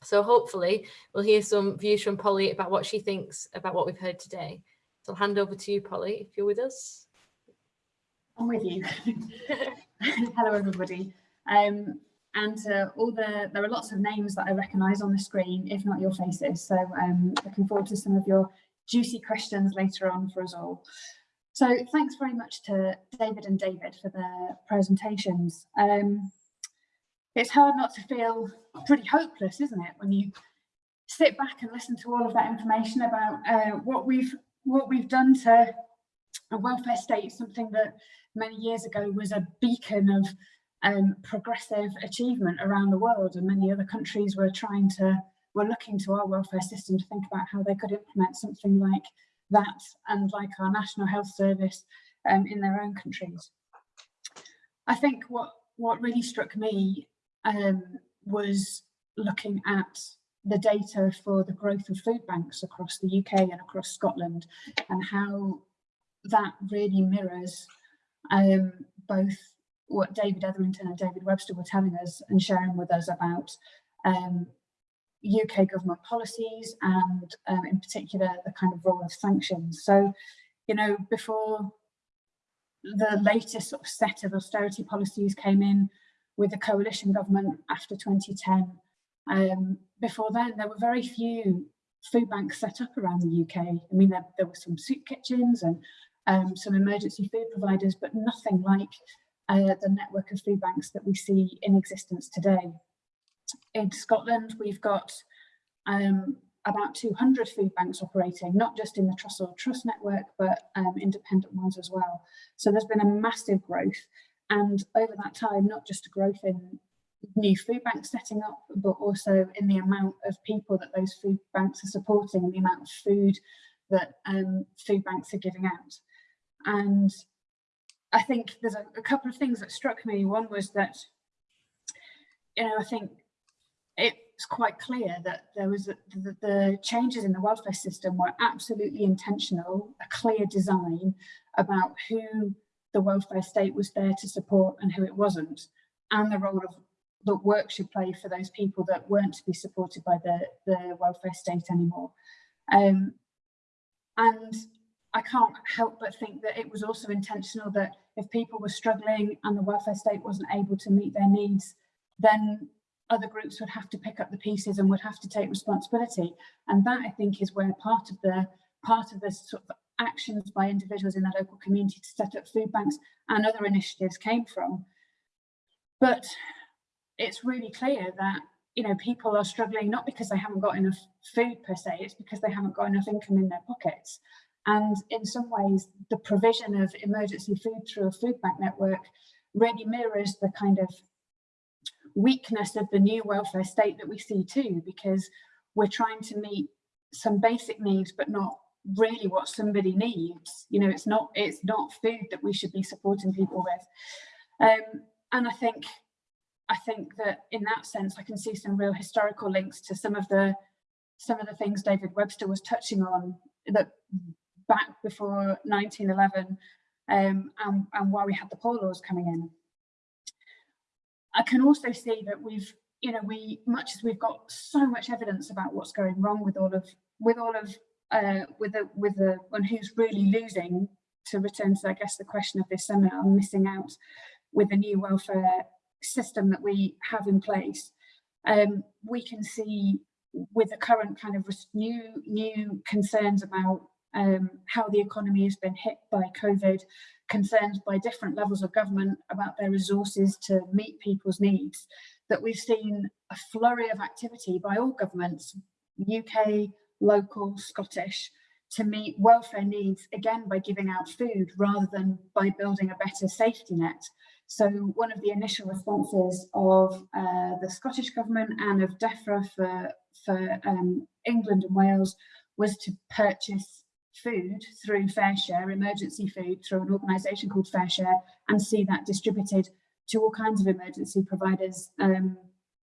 So hopefully we'll hear some views from Polly about what she thinks about what we've heard today. So I'll hand over to you, Polly, if you're with us. I'm with you. (laughs) (laughs) Hello, everybody. Um, and uh, all the there are lots of names that I recognise on the screen, if not your faces. So um, looking forward to some of your juicy questions later on for us all. So thanks very much to David and David for their presentations. Um, it's hard not to feel pretty hopeless, isn't it, when you sit back and listen to all of that information about uh, what we've what we've done to a welfare state, something that many years ago was a beacon of um, progressive achievement around the world and many other countries were trying to were looking to our welfare system to think about how they could implement something like that and like our national health service um, in their own countries. I think what what really struck me um, was looking at the data for the growth of food banks across the UK and across Scotland and how that really mirrors um, both what David Etherington and David Webster were telling us and sharing with us about um, UK government policies and um, in particular the kind of role of sanctions. So, you know, before the latest sort of set of austerity policies came in with the coalition government after 2010, Um, before then, there were very few food banks set up around the UK. I mean, there, there were some soup kitchens and um, some emergency food providers, but nothing like uh, the network of food banks that we see in existence today. In Scotland, we've got um, about 200 food banks operating, not just in the Trussell Trust network, but um, independent ones as well. So there's been a massive growth. And over that time, not just a growth in new food banks setting up, but also in the amount of people that those food banks are supporting and the amount of food that um, food banks are giving out. And I think there's a, a couple of things that struck me. One was that, you know, I think it's quite clear that there was a, the, the changes in the welfare system were absolutely intentional, a clear design about who the welfare state was there to support and who it wasn't, and the role of that work should play for those people that weren't to be supported by the, the welfare state anymore. Um, and I can't help but think that it was also intentional that if people were struggling and the welfare state wasn't able to meet their needs, then other groups would have to pick up the pieces and would have to take responsibility. And that I think is where part of the part of this sort of actions by individuals in the local community to set up food banks and other initiatives came from. But it's really clear that you know people are struggling not because they haven't got enough food per se, it's because they haven't got enough income in their pockets. And in some ways, the provision of emergency food through a food bank network really mirrors the kind of weakness of the new welfare state that we see too, because we're trying to meet some basic needs, but not really what somebody needs. You know, it's not it's not food that we should be supporting people with. Um, and I think I think that in that sense, I can see some real historical links to some of the some of the things David Webster was touching on that back before 1911 um, and, and why we had the poor laws coming in. I can also see that we've, you know, we much as we've got so much evidence about what's going wrong with all of with all of uh, with the with the and who's really losing. To return to, I guess, the question of this seminar, missing out with the new welfare system that we have in place. Um, we can see with the current kind of new new concerns about um, how the economy has been hit by COVID, concerns by different levels of government about their resources to meet people's needs, that we've seen a flurry of activity by all governments, UK, local, Scottish, to meet welfare needs, again, by giving out food rather than by building a better safety net. So one of the initial responses of uh, the Scottish Government and of DEFRA for, for um, England and Wales was to purchase food through FareShare, emergency food through an organisation called FareShare, and see that distributed to all kinds of emergency providers, um,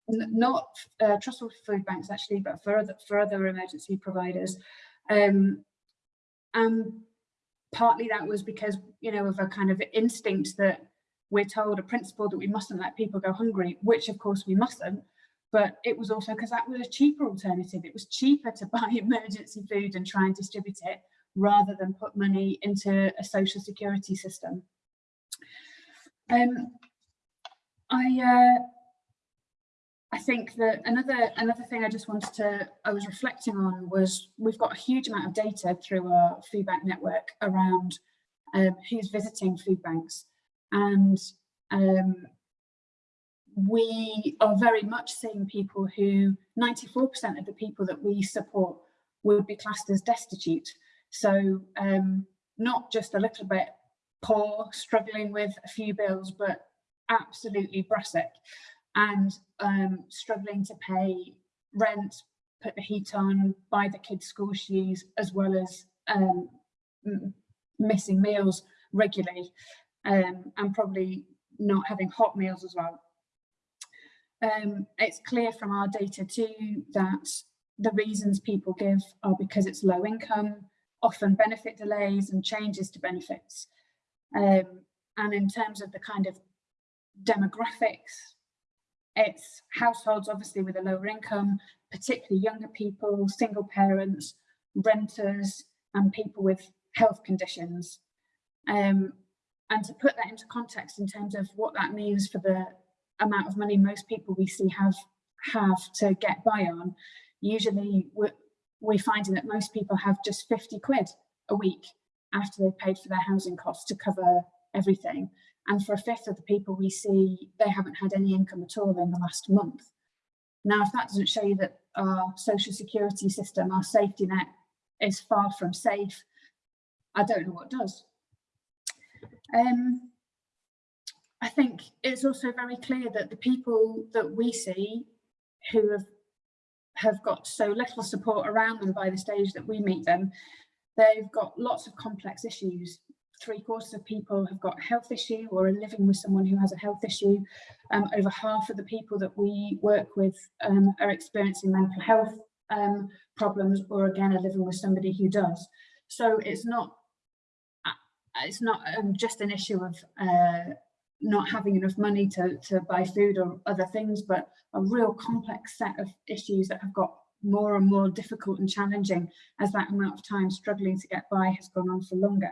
not uh, Trussell food banks actually, but for other, for other emergency providers. Um, and partly that was because, you know, of a kind of instinct that we're told a principle that we mustn't let people go hungry, which of course we mustn't, but it was also because that was a cheaper alternative. It was cheaper to (laughs) buy emergency food and try and distribute it rather than put money into a social security system. Um, I uh, I think that another another thing I just wanted to I was reflecting on was we've got a huge amount of data through our food bank network around um, who's visiting food banks and um, we are very much seeing people who 94% of the people that we support would be classed as destitute so um, not just a little bit poor, struggling with a few bills, but absolutely brassic and um, struggling to pay rent, put the heat on, buy the kids school shoes, as well as um, missing meals regularly um, and probably not having hot meals as well. Um, it's clear from our data too that the reasons people give are because it's low income, often benefit delays and changes to benefits. Um, and in terms of the kind of demographics, it's households obviously with a lower income, particularly younger people, single parents, renters, and people with health conditions. Um, and to put that into context in terms of what that means for the amount of money most people we see have have to get by on, usually we're, finding that most people have just 50 quid a week after they've paid for their housing costs to cover everything. And for a fifth of the people we see, they haven't had any income at all in the last month. Now, if that doesn't show you that our social security system, our safety net is far from safe, I don't know what does. Um, I think it's also very clear that the people that we see who have have got so little support around them by the stage that we meet them, they've got lots of complex issues. Three quarters of people have got a health issue or are living with someone who has a health issue. Um, over half of the people that we work with um, are experiencing mental health um, problems or again are living with somebody who does. So it's not it's not um, just an issue of uh, not having enough money to, to buy food or other things, but a real complex set of issues that have got more and more difficult and challenging as that amount of time struggling to get by has gone on for longer.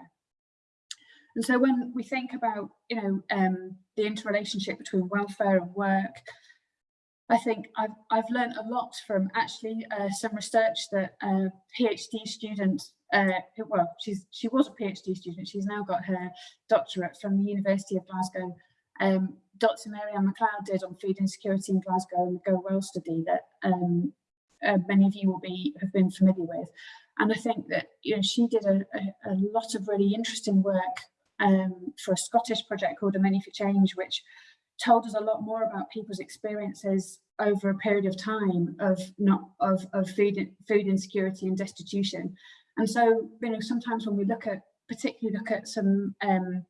And so when we think about, you know, um, the interrelationship between welfare and work, I think I've, I've learned a lot from actually uh, some research that a PhD student, uh, well, she's she was a PhD student, she's now got her doctorate from the University of Glasgow. Um, Dr. Marianne McLeod did on food insecurity in Glasgow and the Go Well study that um, uh, many of you will be have been familiar with. And I think that you know she did a, a, a lot of really interesting work um, for a Scottish project called A Menu for Change, which told us a lot more about people's experiences over a period of time of not of, of food food insecurity and destitution. And so, you know, sometimes when we look at particularly look at some um,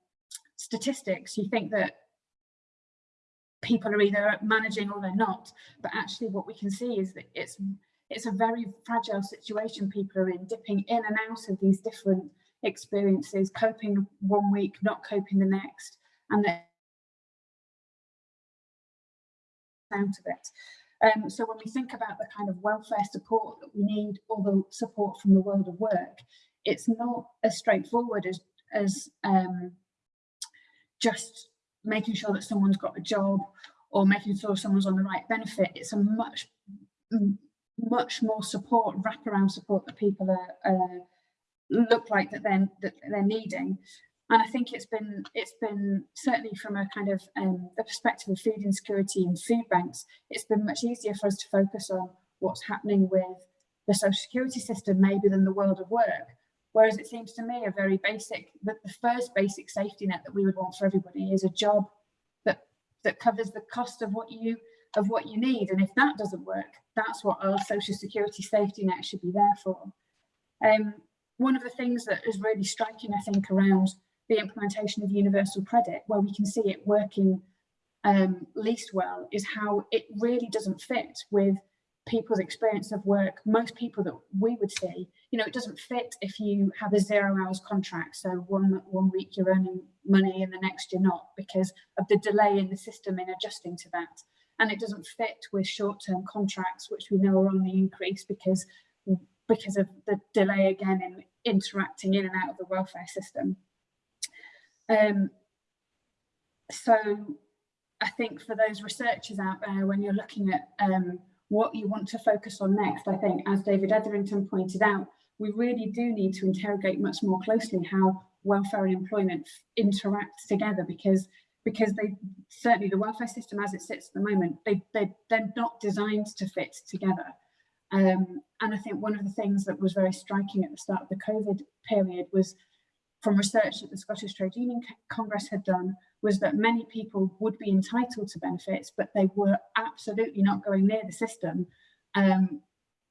statistics, you think that people are either managing or they're not. But actually what we can see is that it's it's a very fragile situation people are in, dipping in and out of these different experiences, coping one week, not coping the next, and that out of it. Um, so when we think about the kind of welfare support that we need, or the support from the world of work, it's not as straightforward as, as um, just making sure that someone's got a job or making sure someone's on the right benefit. It's a much, much more support, wraparound support that people are, uh, look like that they're, that they're needing. And I think it's been it's been certainly from a kind of um, the perspective of food insecurity and food banks, it's been much easier for us to focus on what's happening with the social security system maybe than the world of work. Whereas it seems to me a very basic, that the first basic safety net that we would want for everybody is a job that that covers the cost of what you of what you need. And if that doesn't work, that's what our social security safety net should be there for. Um, one of the things that is really striking, I think, around the implementation of universal credit, where we can see it working um, least well, is how it really doesn't fit with people's experience of work. Most people that we would see, you know, it doesn't fit if you have a zero hours contract. So one, one week you're earning money and the next you're not because of the delay in the system in adjusting to that. And it doesn't fit with short-term contracts, which we know are on the increase because, because of the delay again in interacting in and out of the welfare system. Um, so I think for those researchers out there, when you're looking at um, what you want to focus on next, I think, as David Etherington pointed out, we really do need to interrogate much more closely how welfare and employment interact together because because they certainly the welfare system as it sits at the moment they, they they're not designed to fit together. Um, and I think one of the things that was very striking at the start of the COVID period was from research that the Scottish Trade Union Congress had done was that many people would be entitled to benefits, but they were absolutely not going near the system um,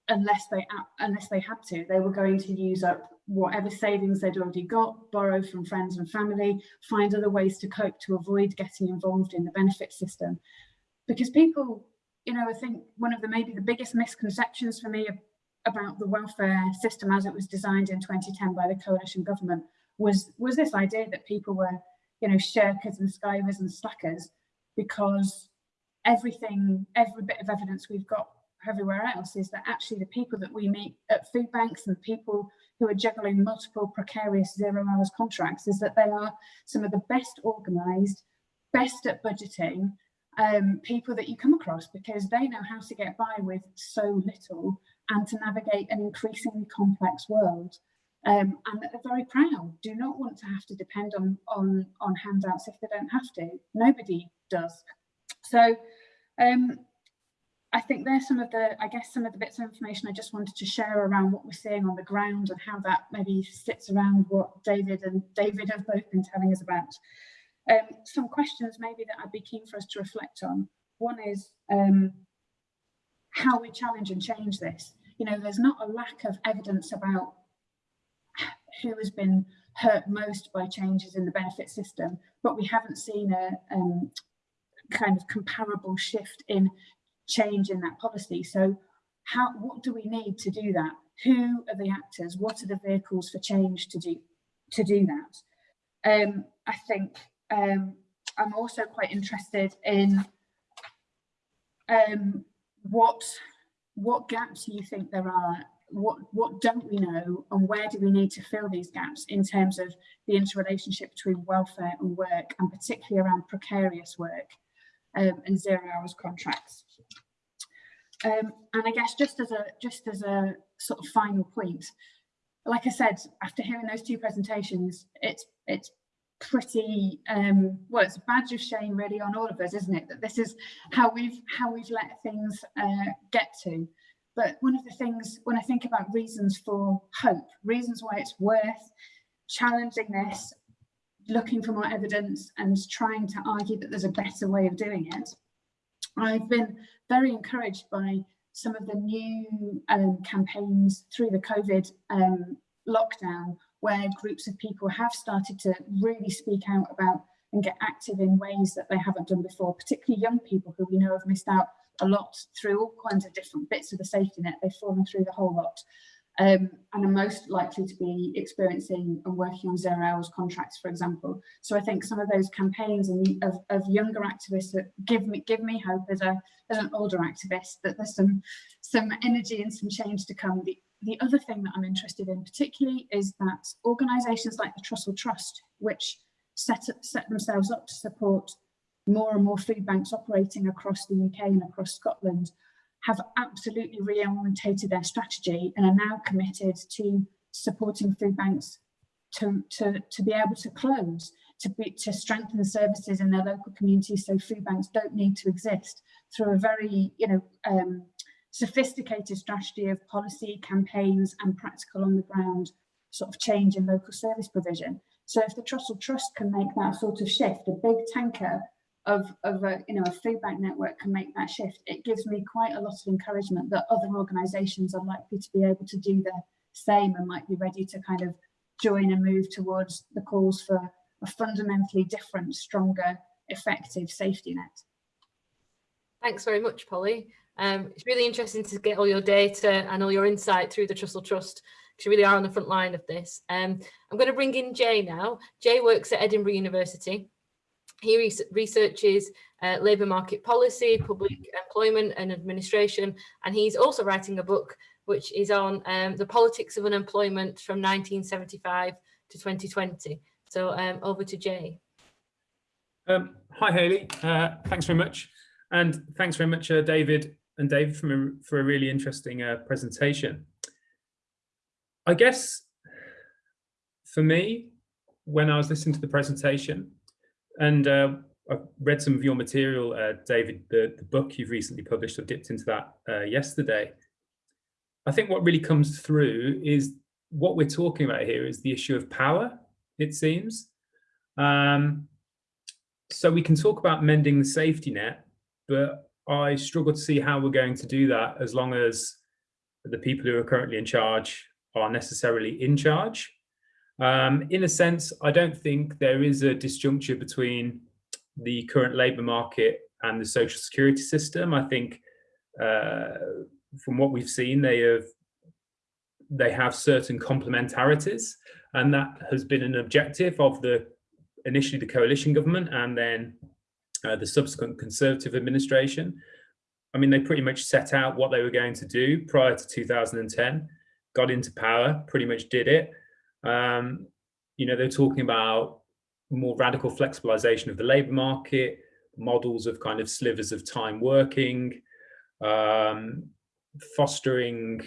unless they unless they had to. They were going to use up whatever savings they'd already got, borrow from friends and family, find other ways to cope to avoid getting involved in the benefit system. Because people, you know, I think one of the maybe the biggest misconceptions for me about the welfare system as it was designed in 2010 by the coalition government was was this idea that people were, you know, shirkers and skivers and slackers because everything, every bit of evidence we've got everywhere else is that actually the people that we meet at food banks and people who are juggling multiple precarious zero hours contracts is that they are some of the best organized, best at budgeting um, people that you come across because they know how to get by with so little and to navigate an increasingly complex world. Um, and are very proud, do not want to have to depend on, on, on handouts if they don't have to. Nobody does. So um, I think there's some of the, I guess, some of the bits of information I just wanted to share around what we're seeing on the ground and how that maybe sits around what David and David have both been telling us about. Um, some questions maybe that I'd be keen for us to reflect on. One is um, how we challenge and change this. You know, there's not a lack of evidence about who has been hurt most by changes in the benefit system, but we haven't seen a um, kind of comparable shift in change in that policy. So how, what do we need to do that? Who are the actors? What are the vehicles for change to do, to do that? Um, I think um, I'm also quite interested in um, what what gaps do you think there are, what what don't we know, and where do we need to fill these gaps in terms of the interrelationship between welfare and work, and particularly around precarious work um, and zero hours contracts. Um, and I guess just as a just as a sort of final point, like I said, after hearing those two presentations, it's it's pretty um well it's a badge of shame really on all of us isn't it that this is how we've how we've let things uh, get to but one of the things when i think about reasons for hope reasons why it's worth challenging this looking for more evidence and trying to argue that there's a better way of doing it i've been very encouraged by some of the new um, campaigns through the covid um, lockdown where groups of people have started to really speak out about and get active in ways that they haven't done before, particularly young people who we know have missed out a lot through all kinds of different bits of the safety net. They've fallen through the whole lot um, and are most likely to be experiencing and working on zero hours contracts, for example. So I think some of those campaigns and of, of younger activists that give me give me hope as a as an older activist that there's some some energy and some change to come. The the other thing that I'm interested in particularly is that organisations like the Trussell Trust, which set, up, set themselves up to support more and more food banks operating across the UK and across Scotland, have absolutely reorientated their strategy and are now committed to supporting food banks to, to, to be able to close, to, be, to strengthen services in their local communities so food banks don't need to exist through a very, you know, um, sophisticated strategy of policy, campaigns and practical on the ground sort of change in local service provision. So if the Trussell Trust can make that sort of shift, a big tanker of, of a, you know, a food bank network can make that shift, it gives me quite a lot of encouragement that other organisations are likely to be able to do the same and might be ready to kind of join and move towards the calls for a fundamentally different, stronger, effective safety net. Thanks very much, Polly. Um, it's really interesting to get all your data and all your insight through the Trussell Trust because you really are on the front line of this. Um, I'm going to bring in Jay now. Jay works at Edinburgh University. He re researches uh, labour market policy, public employment and administration, and he's also writing a book which is on um, the politics of unemployment from 1975 to 2020. So um, over to Jay. Um, hi, Haley. Uh, thanks very much. And thanks very much, uh, David and David for a, for a really interesting uh, presentation. I guess for me, when I was listening to the presentation, and uh, I've read some of your material, uh, David, the, the, book you've recently published, I dipped into that uh, yesterday. I think what really comes through is what we're talking about here is the issue of power, it seems. Um, so we can talk about mending the safety net, but I struggle to see how we're going to do that as long as the people who are currently in charge are necessarily in charge. Um, in a sense, I don't think there is a disjuncture between the current labour market and the social security system. I think uh, from what we've seen, they have they have certain complementarities, and that has been an objective of the initially the coalition government and then uh, the subsequent Conservative administration. I mean, they pretty much set out what they were going to do prior to 2010, got into power, pretty much did it. Um, you know, they're talking about more radical flexibilization of the labour market, models of kind of slivers of time working, um, fostering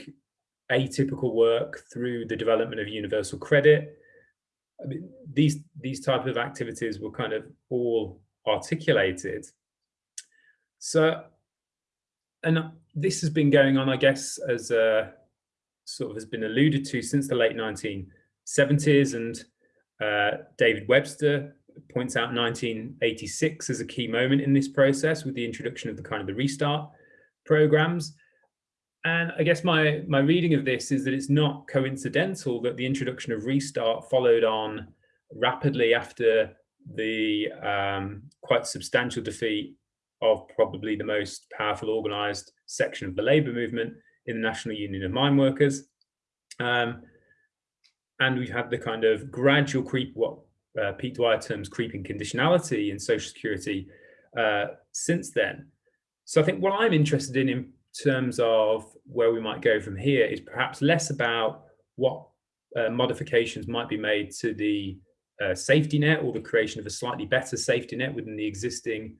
atypical work through the development of universal credit. I mean, these, these type of activities were kind of all articulated. So, and this has been going on, I guess, as uh, sort of has been alluded to since the late 1970s and uh, David Webster points out 1986 as a key moment in this process with the introduction of the kind of the restart programs. And I guess my, my reading of this is that it's not coincidental that the introduction of restart followed on rapidly after the um, quite substantial defeat of probably the most powerful organized section of the labor movement in the National Union of Mine Workers. Um, and we've had the kind of gradual creep, what uh, Pete Dwyer terms creeping conditionality in social security uh, since then. So I think what I'm interested in in terms of where we might go from here is perhaps less about what uh, modifications might be made to the uh, safety net or the creation of a slightly better safety net within the existing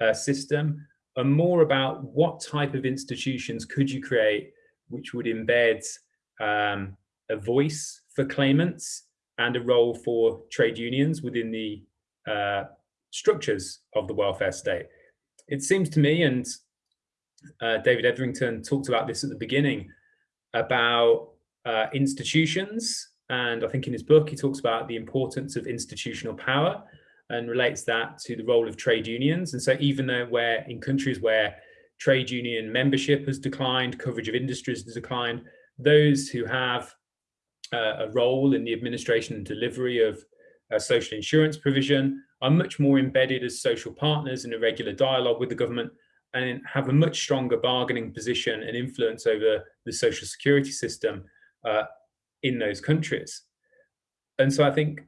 uh, system and more about what type of institutions could you create which would embed um, a voice for claimants and a role for trade unions within the uh, structures of the welfare state. It seems to me, and uh, David Etherington talked about this at the beginning, about uh, institutions. And I think in his book, he talks about the importance of institutional power and relates that to the role of trade unions. And so even though we're in countries where trade union membership has declined, coverage of industries has declined, those who have uh, a role in the administration and delivery of uh, social insurance provision are much more embedded as social partners in a regular dialogue with the government and have a much stronger bargaining position and influence over the social security system uh, in those countries. And so I think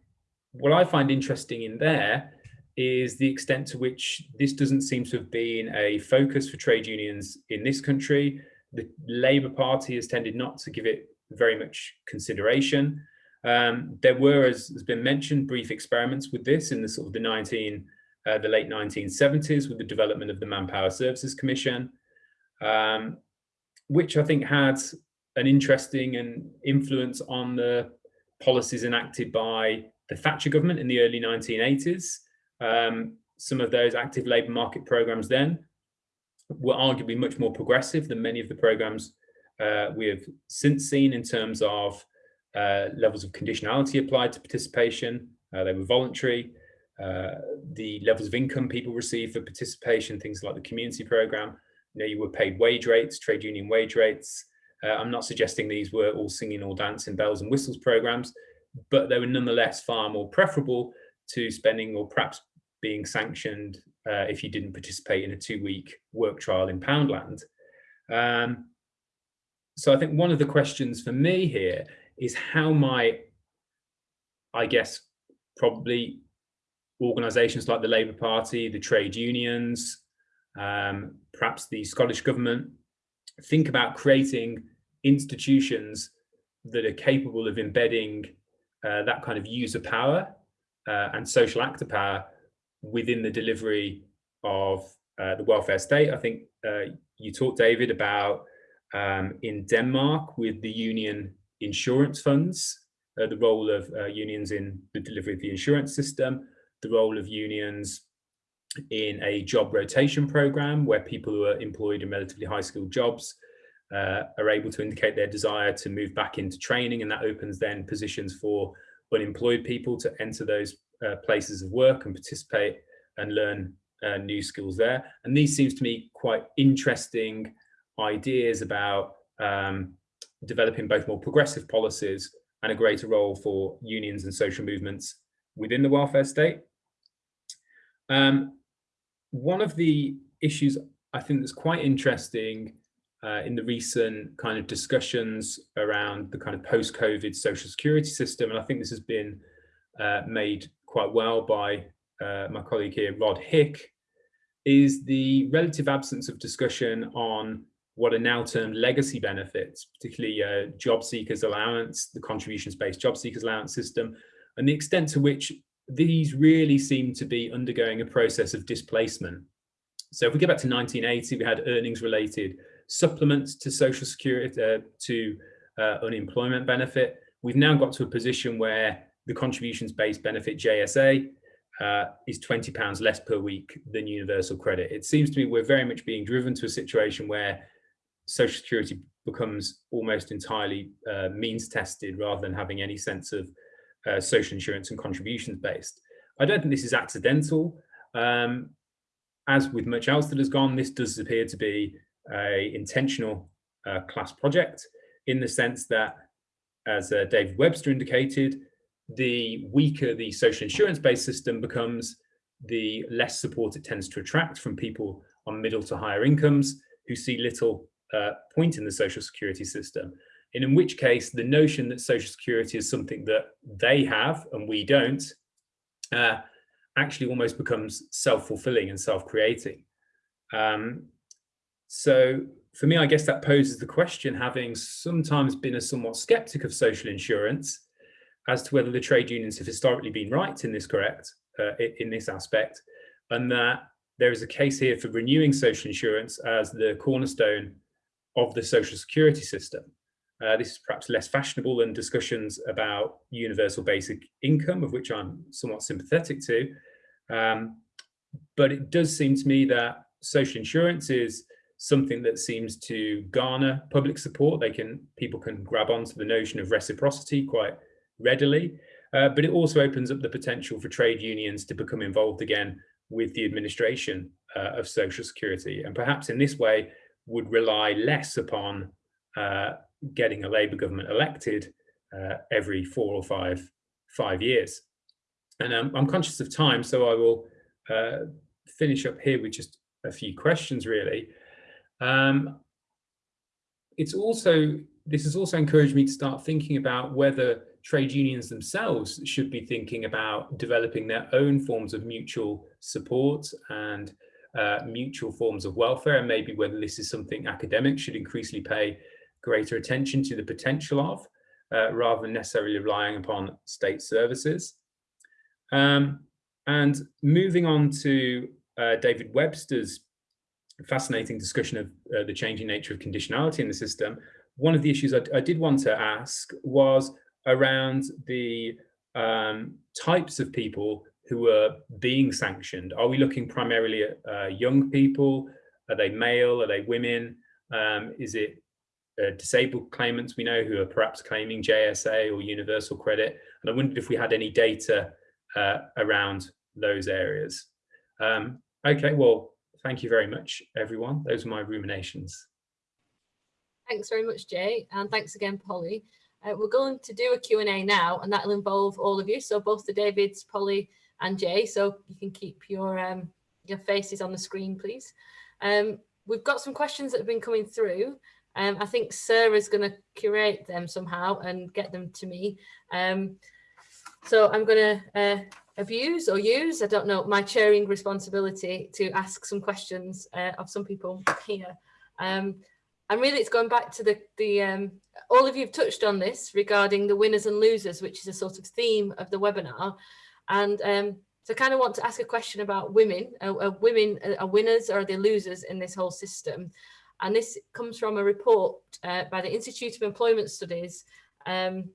what I find interesting in there is the extent to which this doesn't seem to have been a focus for trade unions in this country. The Labour Party has tended not to give it very much consideration. Um, there were, as has been mentioned, brief experiments with this in the sort of the 19, uh, the late 1970s with the development of the Manpower Services Commission, um, which I think had an interesting and influence on the policies enacted by the Thatcher government in the early 1980s. Um, some of those active labour market programs then were arguably much more progressive than many of the programs uh, we have since seen in terms of uh, levels of conditionality applied to participation. Uh, they were voluntary. Uh, the levels of income people receive for participation, things like the community program, you know, you were paid wage rates, trade union wage rates. Uh, I'm not suggesting these were all singing or dancing bells and whistles programs, but they were nonetheless far more preferable to spending or perhaps being sanctioned uh, if you didn't participate in a two-week work trial in Poundland. Um, so I think one of the questions for me here is how might, I guess, probably organisations like the Labour Party, the trade unions, um, perhaps the Scottish Government, think about creating institutions that are capable of embedding uh, that kind of user power uh, and social actor power within the delivery of uh, the welfare state. I think uh, you talked, David, about um, in Denmark with the union insurance funds, uh, the role of uh, unions in the delivery of the insurance system, the role of unions in a job rotation program where people who are employed in relatively high skilled jobs uh, are able to indicate their desire to move back into training and that opens then positions for unemployed people to enter those uh, places of work and participate and learn uh, new skills there. And these seems to me quite interesting ideas about um, developing both more progressive policies and a greater role for unions and social movements within the welfare state. Um, one of the issues I think that's quite interesting uh, in the recent kind of discussions around the kind of post-COVID social security system, and I think this has been uh, made quite well by uh, my colleague here, Rod Hick, is the relative absence of discussion on what are now termed legacy benefits, particularly uh, job seekers allowance, the contributions-based job seekers allowance system, and the extent to which these really seem to be undergoing a process of displacement. So if we go back to 1980, we had earnings related supplements to social security, uh, to uh, unemployment benefit. We've now got to a position where the contributions based benefit JSA uh, is 20 pounds less per week than universal credit. It seems to me we're very much being driven to a situation where social security becomes almost entirely uh, means tested rather than having any sense of uh, social insurance and contributions based. I don't think this is accidental. Um, as with much else that has gone, this does appear to be a intentional uh, class project in the sense that, as uh, David Webster indicated, the weaker the social insurance based system becomes, the less support it tends to attract from people on middle to higher incomes who see little uh, point in the social security system. And in which case, the notion that social security is something that they have and we don't uh, actually almost becomes self-fulfilling and self-creating. Um, so for me, I guess that poses the question, having sometimes been a somewhat skeptic of social insurance, as to whether the trade unions have historically been right in this correct, uh, in this aspect, and that there is a case here for renewing social insurance as the cornerstone of the social security system. Uh, this is perhaps less fashionable than discussions about universal basic income, of which I'm somewhat sympathetic to. Um, but it does seem to me that social insurance is something that seems to garner public support. They can people can grab onto the notion of reciprocity quite readily, uh, but it also opens up the potential for trade unions to become involved again with the administration uh, of social security, and perhaps in this way would rely less upon uh, getting a Labour government elected uh, every four or five five years. And um, I'm conscious of time, so I will uh, finish up here with just a few questions, really. Um, it's also this has also encouraged me to start thinking about whether trade unions themselves should be thinking about developing their own forms of mutual support and uh, mutual forms of welfare, and maybe whether this is something academics should increasingly pay greater attention to the potential of, uh, rather than necessarily relying upon state services. Um, and moving on to uh, David Webster's fascinating discussion of uh, the changing nature of conditionality in the system, one of the issues I, I did want to ask was around the um, types of people who are being sanctioned. Are we looking primarily at uh, young people? Are they male? Are they women? Um, is it uh, disabled claimants we know who are perhaps claiming JSA or universal credit? And I wondered if we had any data uh, around those areas. Um, okay, well, thank you very much, everyone. Those are my ruminations. Thanks very much, Jay, and thanks again, Polly. Uh, we're going to do a Q&A now, and that'll involve all of you, so both the Davids, Polly and Jay, so you can keep your um, your faces on the screen, please. Um, we've got some questions that have been coming through. Um, I think Sarah's going to curate them somehow and get them to me. Um, so I'm going to uh, abuse or use, I don't know, my chairing responsibility to ask some questions uh, of some people here. Um, and really it's going back to the, the um, all of you have touched on this regarding the winners and losers, which is a sort of theme of the webinar. And um, so I kind of want to ask a question about women. Are, are women are winners or are they losers in this whole system? And this comes from a report uh, by the Institute of Employment Studies, um,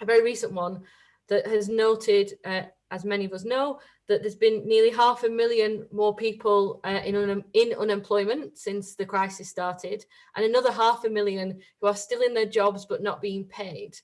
a very recent one, that has noted, uh, as many of us know, that there's been nearly half a million more people uh, in, un in unemployment since the crisis started, and another half a million who are still in their jobs but not being paid.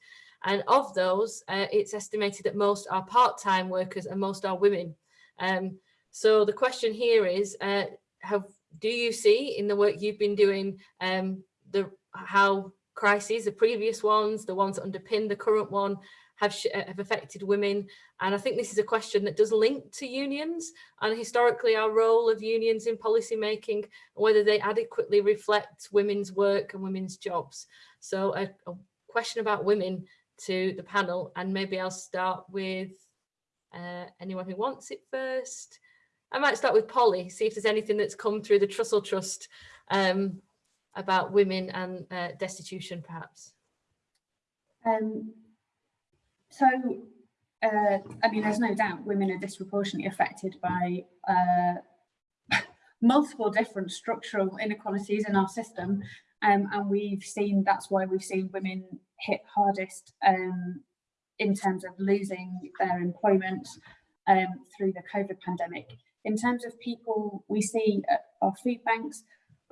And of those, uh, it's estimated that most are part-time workers and most are women. Um, so the question here is, uh, have, do you see in the work you've been doing um, the how crises, the previous ones, the ones that underpin the current one, have, uh, have affected women. And I think this is a question that does link to unions and historically our role of unions in policy making, whether they adequately reflect women's work and women's jobs. So a, a question about women to the panel and maybe I'll start with uh, anyone who wants it first. I might start with Polly, see if there's anything that's come through the Trussell Trust um, about women and uh, destitution perhaps. Um, so uh, I mean, there's no doubt women are disproportionately affected by uh, (laughs) multiple different structural inequalities in our system. Um, and we've seen, that's why we've seen women hit hardest um, in terms of losing their employment um, through the COVID pandemic. In terms of people we see at our food banks,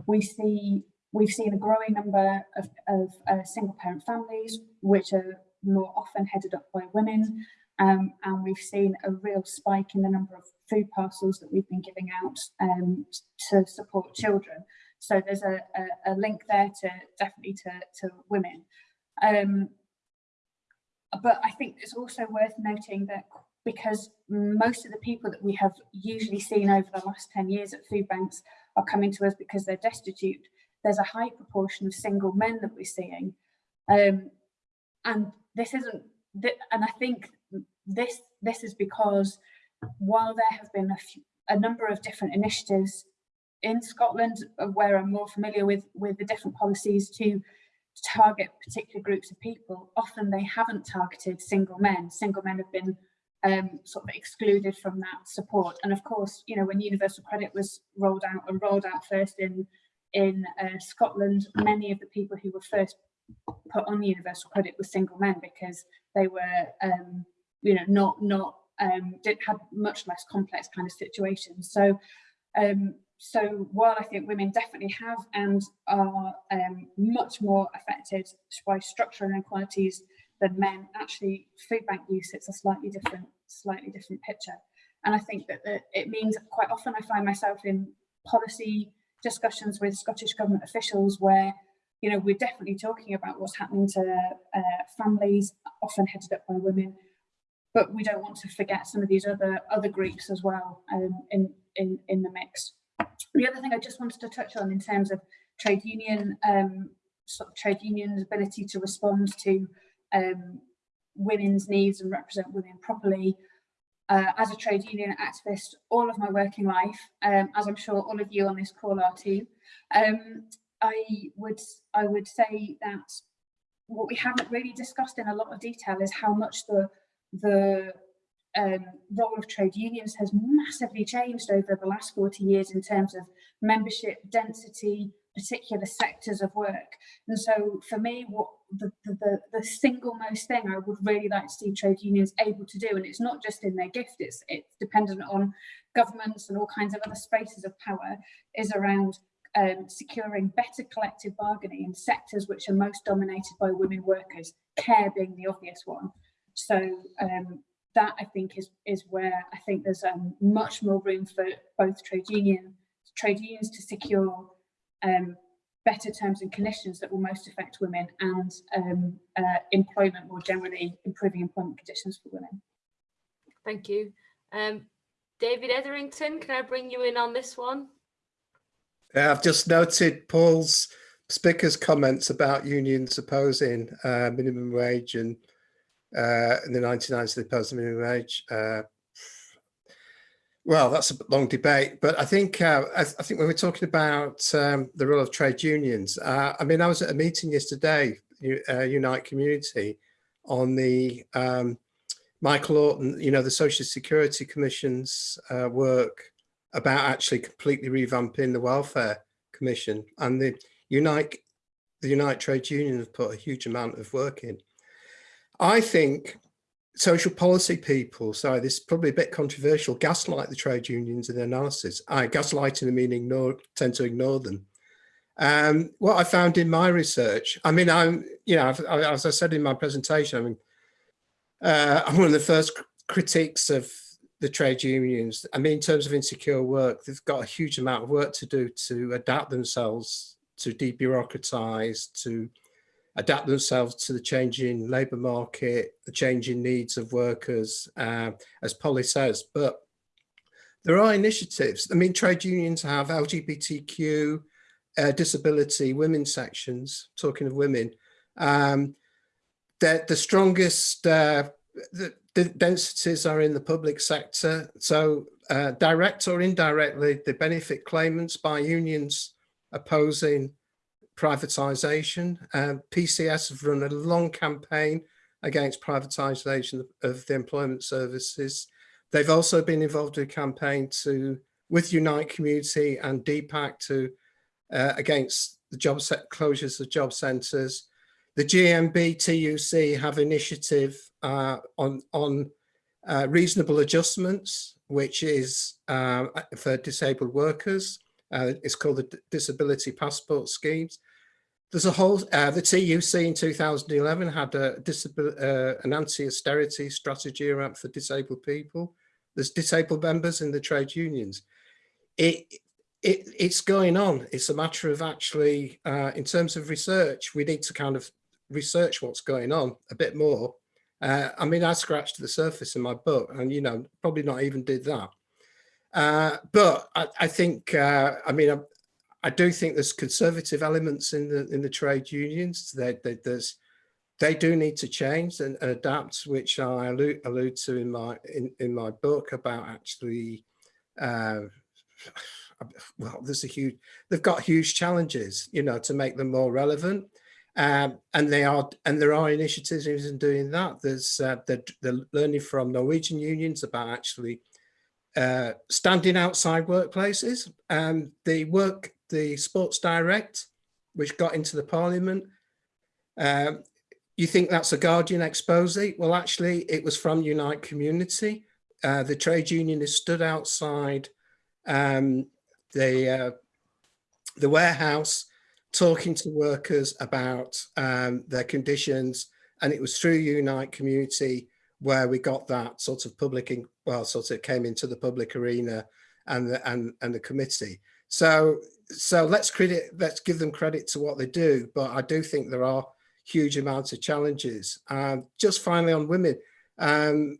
we see we've seen a growing number of, of uh, single parent families, which are more often headed up by women. Um, and we've seen a real spike in the number of food parcels that we've been giving out um, to support children. So there's a, a, a, link there to definitely to, to women. Um, but I think it's also worth noting that because most of the people that we have usually seen over the last 10 years at food banks are coming to us because they're destitute, there's a high proportion of single men that we're seeing. Um, and this isn't, and I think this, this is because while there have been a, few, a number of different initiatives in Scotland where I'm more familiar with, with the different policies to target particular groups of people, often they haven't targeted single men. Single men have been um, sort of excluded from that support. And of course, you know, when universal credit was rolled out and rolled out first in in uh, Scotland, many of the people who were first put on universal credit were single men because they were, um, you know, not not um, did had much less complex kind of situations. So, um, so while I think women definitely have and are um, much more affected by structural inequalities than men, actually food bank use it's a slightly different, slightly different picture. And I think that, that it means quite often I find myself in policy discussions with Scottish Government officials where you know, we're definitely talking about what's happening to uh, families, often headed up by women, but we don't want to forget some of these other other groups as well um, in, in, in the mix. The other thing I just wanted to touch on in terms of trade union, um, sort of trade unions' ability to respond to um, women's needs and represent women properly. Uh, as a trade union activist all of my working life, um, as I'm sure all of you on this call are too, um, I would I would say that what we haven't really discussed in a lot of detail is how much the the um, role of trade unions has massively changed over the last 40 years in terms of membership density, particular sectors of work. And so for me, what the, the, the single most thing I would really like to see trade unions able to do, and it's not just in their gift, it's, it's dependent on governments and all kinds of other spaces of power, is around um, securing better collective bargaining in sectors which are most dominated by women workers, care being the obvious one. So um, that I think is is where I think there's um, much more room for both trade union trade unions to secure um, better terms and conditions that will most affect women and um, uh, employment more generally, improving employment conditions for women. Thank you. Um, David Etherington, can I bring you in on this one? Yeah, I've just noted Paul's speaker's comments about unions opposing uh, minimum wage and uh, in the 1990s they opposed the minimum wage. Uh, well, that's a long debate, but I think uh, I, I, think when we're talking about um, the role of trade unions, uh, I mean, I was at a meeting yesterday, uh, Unite Community, on the um, Michael Orton, you know, the Social Security Commission's uh, work about actually completely revamping the Welfare Commission, and the Unite the Unite Trade Union have put a huge amount of work in. I think social policy people, sorry, this is probably a bit controversial, gaslight the trade unions in their analysis. I gaslighting meaning ignore, tend to ignore them. Um, what I found in my research, I mean, I'm, you know, as I said in my presentation, I mean, uh, I'm one of the first critiques of the trade unions. I mean, in terms of insecure work, they've got a huge amount of work to do to adapt themselves, to debureaucratize, to adapt themselves to the changing labour market, the changing needs of workers, uh, as Polly says. But there are initiatives. I mean, trade unions have LGBTQ, uh, disability, women sections, talking of women. Um, the, the strongest uh, the, the densities are in the public sector. So uh, direct or indirectly, they benefit claimants by unions opposing privatisation. Um, PCS have run a long campaign against privatisation of the employment services. They've also been involved in a campaign to, with Unite Community and DPAC to uh, against the job set closures of job centres. The GMB TUC have initiative uh, on on uh, reasonable adjustments, which is uh, for disabled workers. Uh, it's called the Disability Passport Schemes. There's a whole, uh, the TUC in 2011 had a uh, an anti-austerity strategy around for disabled people. There's disabled members in the trade unions. It, it, it's going on. It's a matter of actually, uh, in terms of research, we need to kind of research what's going on a bit more. Uh, I mean, I scratched the surface in my book and, you know, probably not even did that. Uh, but I, I think, uh, I mean, I, do think there's conservative elements in the in the trade unions. They, they, there's, they do need to change and, and adapt, which I allude, allude, to in my in, in my book about actually, uh, (sighs) well, there's a huge, they've got huge challenges, you know, to make them more relevant. Um, and they are, and there are initiatives in doing that. There's uh, learning from Norwegian unions about actually uh, standing outside workplaces. And the work, the Sports Direct, which got into the Parliament, um, you think that's a Guardian expose? Well, actually, it was from Unite Community. Uh, the trade union has stood outside um, the uh, the warehouse talking to workers about um, their conditions, and it was through Unite Community where we got that sort of public, in, well, sort of came into the public arena and the, and and the committee. So so let's credit, let's give them credit to what they do, but I do think there are huge amounts of challenges. Um, just finally on women, um,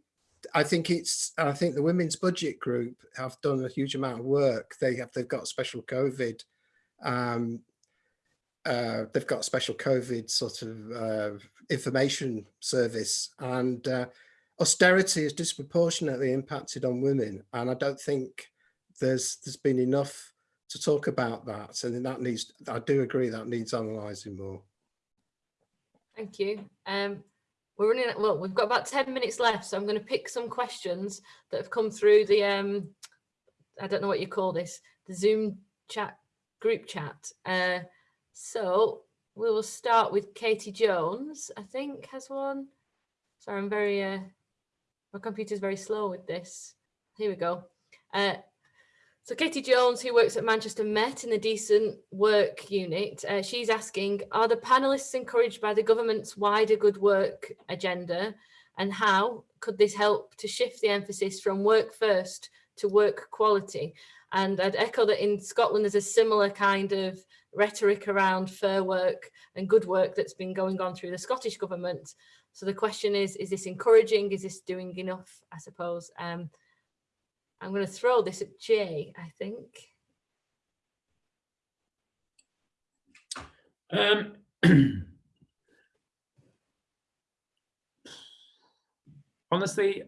I think it's I think the women's budget group have done a huge amount of work. They have they've got special COVID. Um, uh, they've got special COVID sort of uh, information service, and uh, austerity has disproportionately impacted on women. And I don't think there's there's been enough to talk about that. And that needs I do agree that needs analysing more. Thank you. Um, we're running, well, we've got about 10 minutes left, so I'm going to pick some questions that have come through the, um, I don't know what you call this, the Zoom chat, group chat. Uh, so we will start with Katy Jones, I think has one. Sorry, I'm very, uh, my computer's very slow with this. Here we go. Uh, so Katy Jones, who works at Manchester Met in the Decent Work unit, uh, she's asking, are the panellists encouraged by the government's wider good work agenda and how could this help to shift the emphasis from work first to work quality? And I'd echo that in Scotland, there's a similar kind of rhetoric around fair work and good work that's been going on through the Scottish government. So the question is, is this encouraging? Is this doing enough, I suppose? Um, I'm going to throw this at Jay, I think. Um, (clears throat) honestly,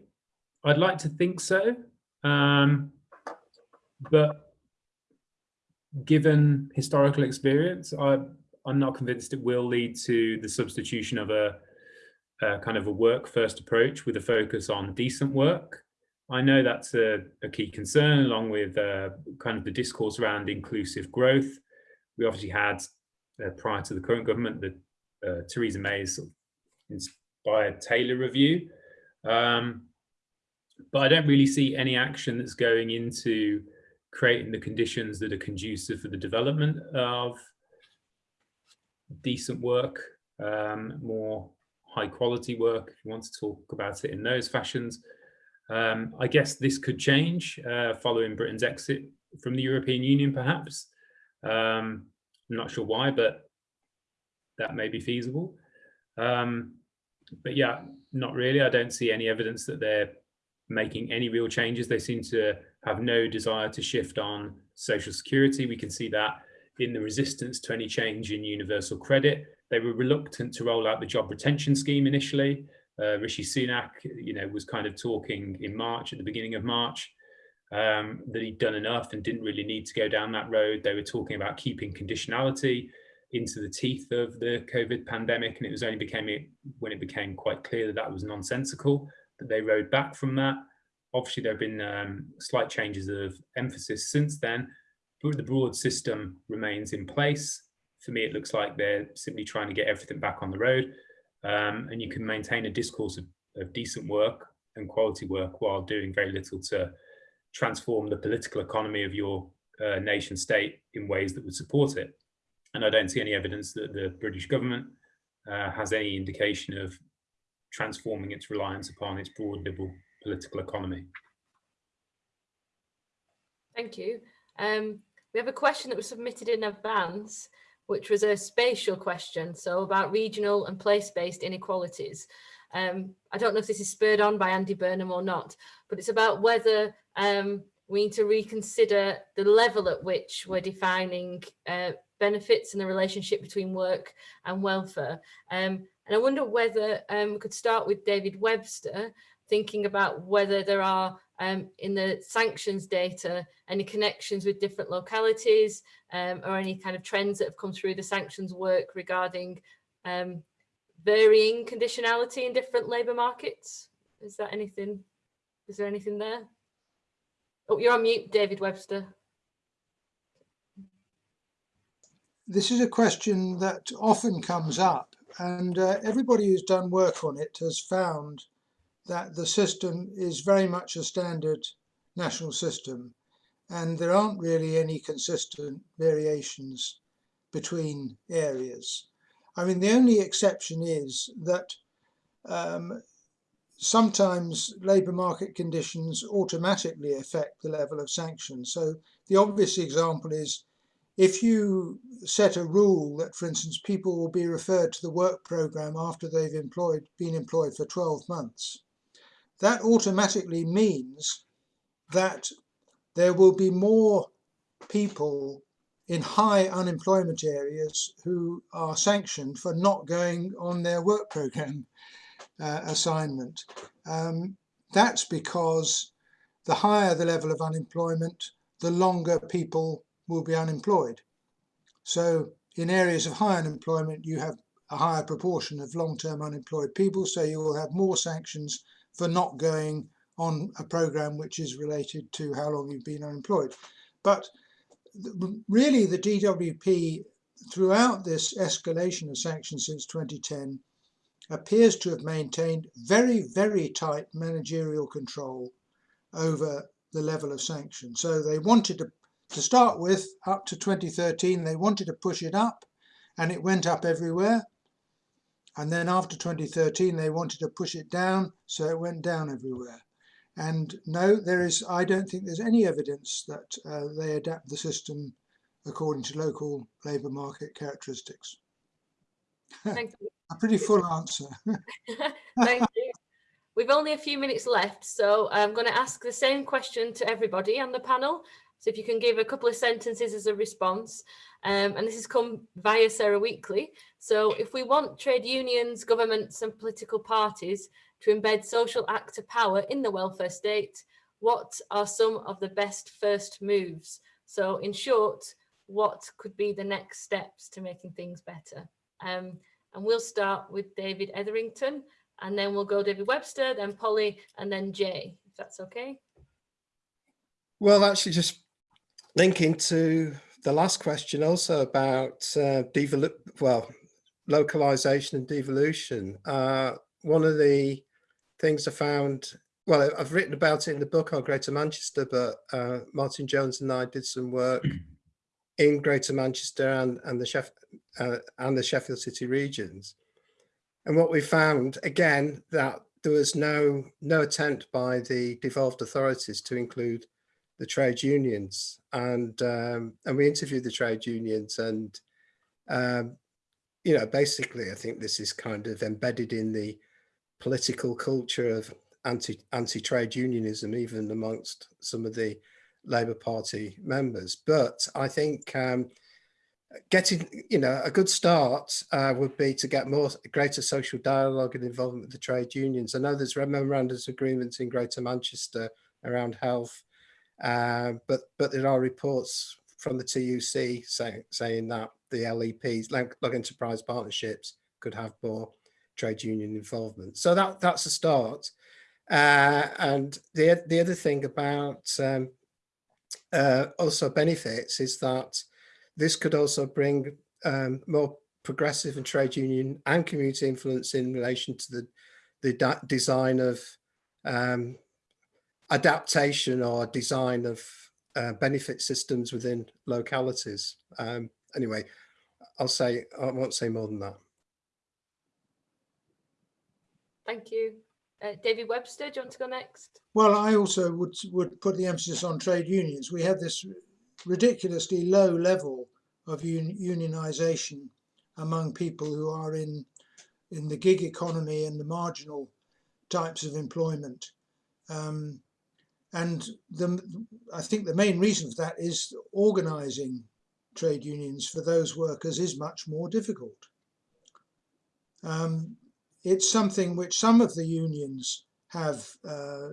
I'd like to think so. Um, but given historical experience, I, I'm not convinced it will lead to the substitution of a, a kind of a work first approach with a focus on decent work. I know that's a, a key concern along with uh, kind of the discourse around inclusive growth. We obviously had uh, prior to the current government, the uh, Theresa May's inspired Taylor review. Um, but I don't really see any action that's going into creating the conditions that are conducive for the development of decent work, um, more high quality work, if you want to talk about it in those fashions. Um, I guess this could change uh, following Britain's exit from the European Union, perhaps. Um, I'm not sure why, but that may be feasible. Um, but yeah, not really. I don't see any evidence that they're making any real changes. They seem to have no desire to shift on social security. We can see that in the resistance to any change in universal credit. They were reluctant to roll out the job retention scheme initially. Uh, Rishi Sunak, you know, was kind of talking in March, at the beginning of March, um, that he'd done enough and didn't really need to go down that road. They were talking about keeping conditionality. into the teeth of the COVID pandemic. And it was only became it when it became quite clear that that was nonsensical that they rode back from that. Obviously, there have been um, slight changes of emphasis since then, but the broad system remains in place. For me, it looks like they're simply trying to get everything back on the road. Um, and you can maintain a discourse of, of decent work and quality work while doing very little to transform the political economy of your uh, nation state in ways that would support it. And I don't see any evidence that the British government uh, has any indication of transforming its reliance upon its broad liberal political economy. Thank you. Um, we have a question that was submitted in advance, which was a spatial question, so about regional and place-based inequalities. Um, I don't know if this is spurred on by Andy Burnham or not, but it's about whether um, we need to reconsider the level at which we're defining uh, benefits and the relationship between work and welfare. Um, and I wonder whether um, we could start with David Webster, thinking about whether there are um, in the sanctions data any connections with different localities um, or any kind of trends that have come through the sanctions work regarding um, varying conditionality in different labour markets. Is that anything, is there anything there? Oh, you're on mute, David Webster. This is a question that often comes up and uh, everybody who's done work on it has found that the system is very much a standard national system and there aren't really any consistent variations between areas. I mean, the only exception is that um, sometimes labour market conditions automatically affect the level of sanction. So the obvious example is if you set a rule that, for instance, people will be referred to the work programme after they've employed, been employed for 12 months, that automatically means that there will be more people in high unemployment areas who are sanctioned for not going on their work program uh, assignment. Um, that's because the higher the level of unemployment, the longer people will be unemployed. So in areas of high unemployment, you have a higher proportion of long-term unemployed people, so you will have more sanctions for not going on a program which is related to how long you've been unemployed. But really the DWP throughout this escalation of sanctions since 2010 appears to have maintained very, very tight managerial control over the level of sanctions. So they wanted to, to start with, up to 2013, they wanted to push it up and it went up everywhere. And then after 2013, they wanted to push it down, so it went down everywhere. And no, there is, I don't think there's any evidence that uh, they adapt the system according to local labour market characteristics. (laughs) Thank you. a pretty full answer. (laughs) Thank you. We've only a few minutes left, so I'm going to ask the same question to everybody on the panel. So if you can give a couple of sentences as a response, um, and this has come via Sarah Weakley. So if we want trade unions, governments and political parties to embed social actor power in the welfare state, what are some of the best first moves? So in short, what could be the next steps to making things better? Um, and we'll start with David Etherington, and then we'll go David Webster, then Polly, and then Jay, if that's okay. Well, actually just linking to the last question also about uh, well, localization and devolution. Uh, one of the things I found, well, I've written about it in the book on Greater Manchester, but uh, Martin Jones and I did some work (clears throat) in Greater Manchester and, and the Sheff uh, and the Sheffield City regions. And what we found, again, that there was no, no attempt by the devolved authorities to include the trade unions. And, um, and we interviewed the trade unions and, um, you know, basically, I think this is kind of embedded in the political culture of anti anti trade unionism, even amongst some of the Labour Party members. But I think um, getting, you know, a good start uh, would be to get more greater social dialogue and involvement with the trade unions. I know there's memorandums agreements in Greater Manchester around health, uh, but but there are reports from the TUC say, saying that the LEPs, local enterprise partnerships, could have more trade union involvement. So that that's a start. Uh, and the the other thing about um, uh, also benefits is that this could also bring um, more progressive and trade union and community influence in relation to the the design of um, adaptation or design of uh, benefit systems within localities. Um, anyway, I'll say, I won't say more than that. Thank you. Uh, David Webster, do you want to go next? Well, I also would would put the emphasis on trade unions. We have this ridiculously low level of un unionization among people who are in in the gig economy and the marginal types of employment. Um, and the, I think the main reason for that is organizing trade unions for those workers is much more difficult. Um, it's something which some of the unions have uh,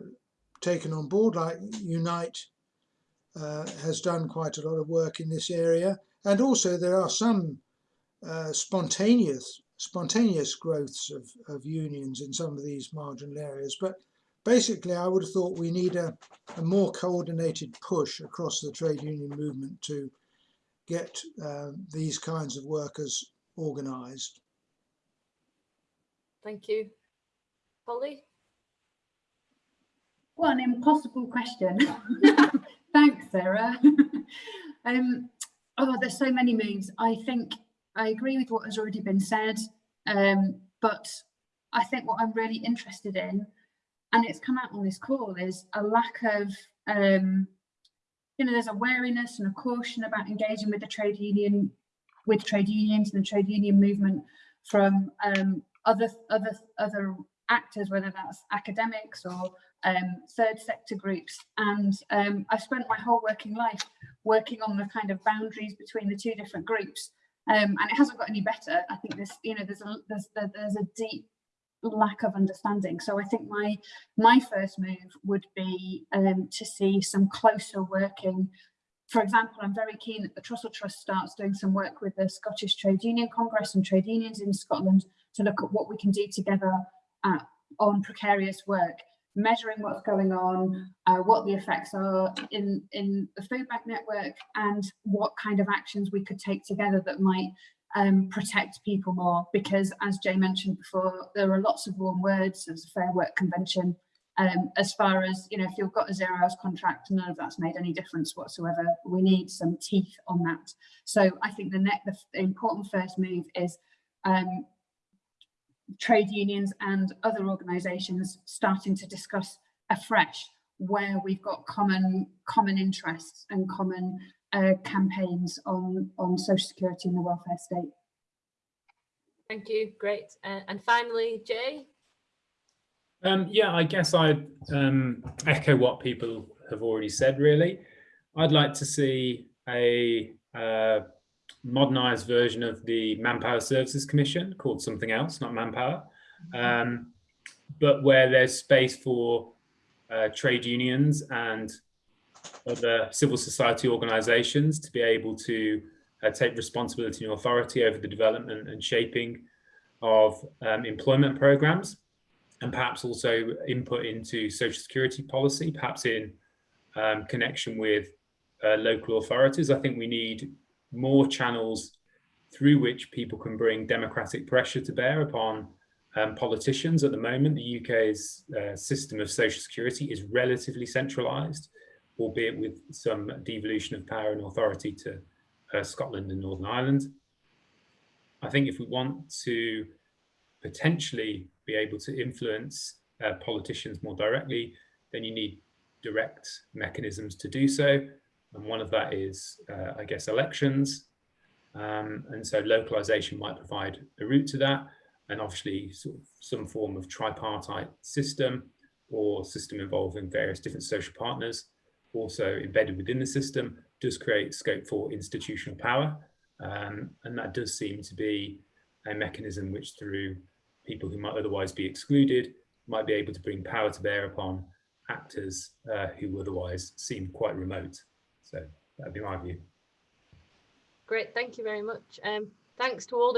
taken on board, like Unite uh, has done quite a lot of work in this area. And also there are some uh, spontaneous spontaneous growths of, of unions in some of these marginal areas. But basically, I would have thought we need a, a more coordinated push across the trade union movement to get uh, these kinds of workers organised. Thank you. Polly? What an impossible question. (laughs) Thanks, Sarah. (laughs) um, oh, there's so many moves. I think I agree with what has already been said, um, but I think what I'm really interested in, and it's come out on this call, is a lack of, um, you know, there's a wariness and a caution about engaging with the trade union, with trade unions and the trade union movement from um, other other other actors, whether that's academics or um, third sector groups. And um, I've spent my whole working life working on the kind of boundaries between the two different groups. Um, and it hasn't got any better. I think this, you know, there's a there's there's a deep lack of understanding. So I think my my first move would be um, to see some closer working. For example, I'm very keen that the Trussell Trust starts doing some work with the Scottish Trade Union Congress and trade unions in Scotland to look at what we can do together at, on precarious work measuring what's going on, uh, what the effects are in, in the food bank network and what kind of actions we could take together that might um, protect people more. Because as Jay mentioned before, there are lots of warm words, there's a Fair Work Convention, um, as far as, you know, if you've got a zero hours contract, none of that's made any difference whatsoever. We need some teeth on that. So I think the, net, the, important first move is um, trade unions and other organisations starting to discuss afresh where we've got common common interests and common uh, campaigns on on social security and the welfare state. Thank you, great. Uh, and finally, Jay. Um, yeah, I guess I'd um, echo what people have already said, really. I'd like to see a uh, modernized version of the Manpower Services Commission called something else, not Manpower, um, but where there's space for uh, trade unions and other civil society organizations to be able to uh, take responsibility and authority over the development and shaping of um, employment programs and perhaps also input into social security policy, perhaps in um, connection with uh, local authorities. I think we need more channels through which people can bring democratic pressure to bear upon um, politicians. At the moment, the UK's uh, system of social security is relatively centralised, albeit with some devolution of power and authority to uh, Scotland and Northern Ireland. I think if we want to potentially be able to influence uh, politicians more directly, then you need direct mechanisms to do so. And one of that is, uh, I guess, elections. Um, and so localization might provide a route to that. And obviously sort of some form of tripartite system or system involving various different social partners also embedded within the system does create scope for institutional power. Um, and that does seem to be a mechanism which through people who might otherwise be excluded might be able to bring power to bear upon actors uh, who otherwise seem quite remote. So that'd be my view. Great, thank you very much. Um, thanks to all the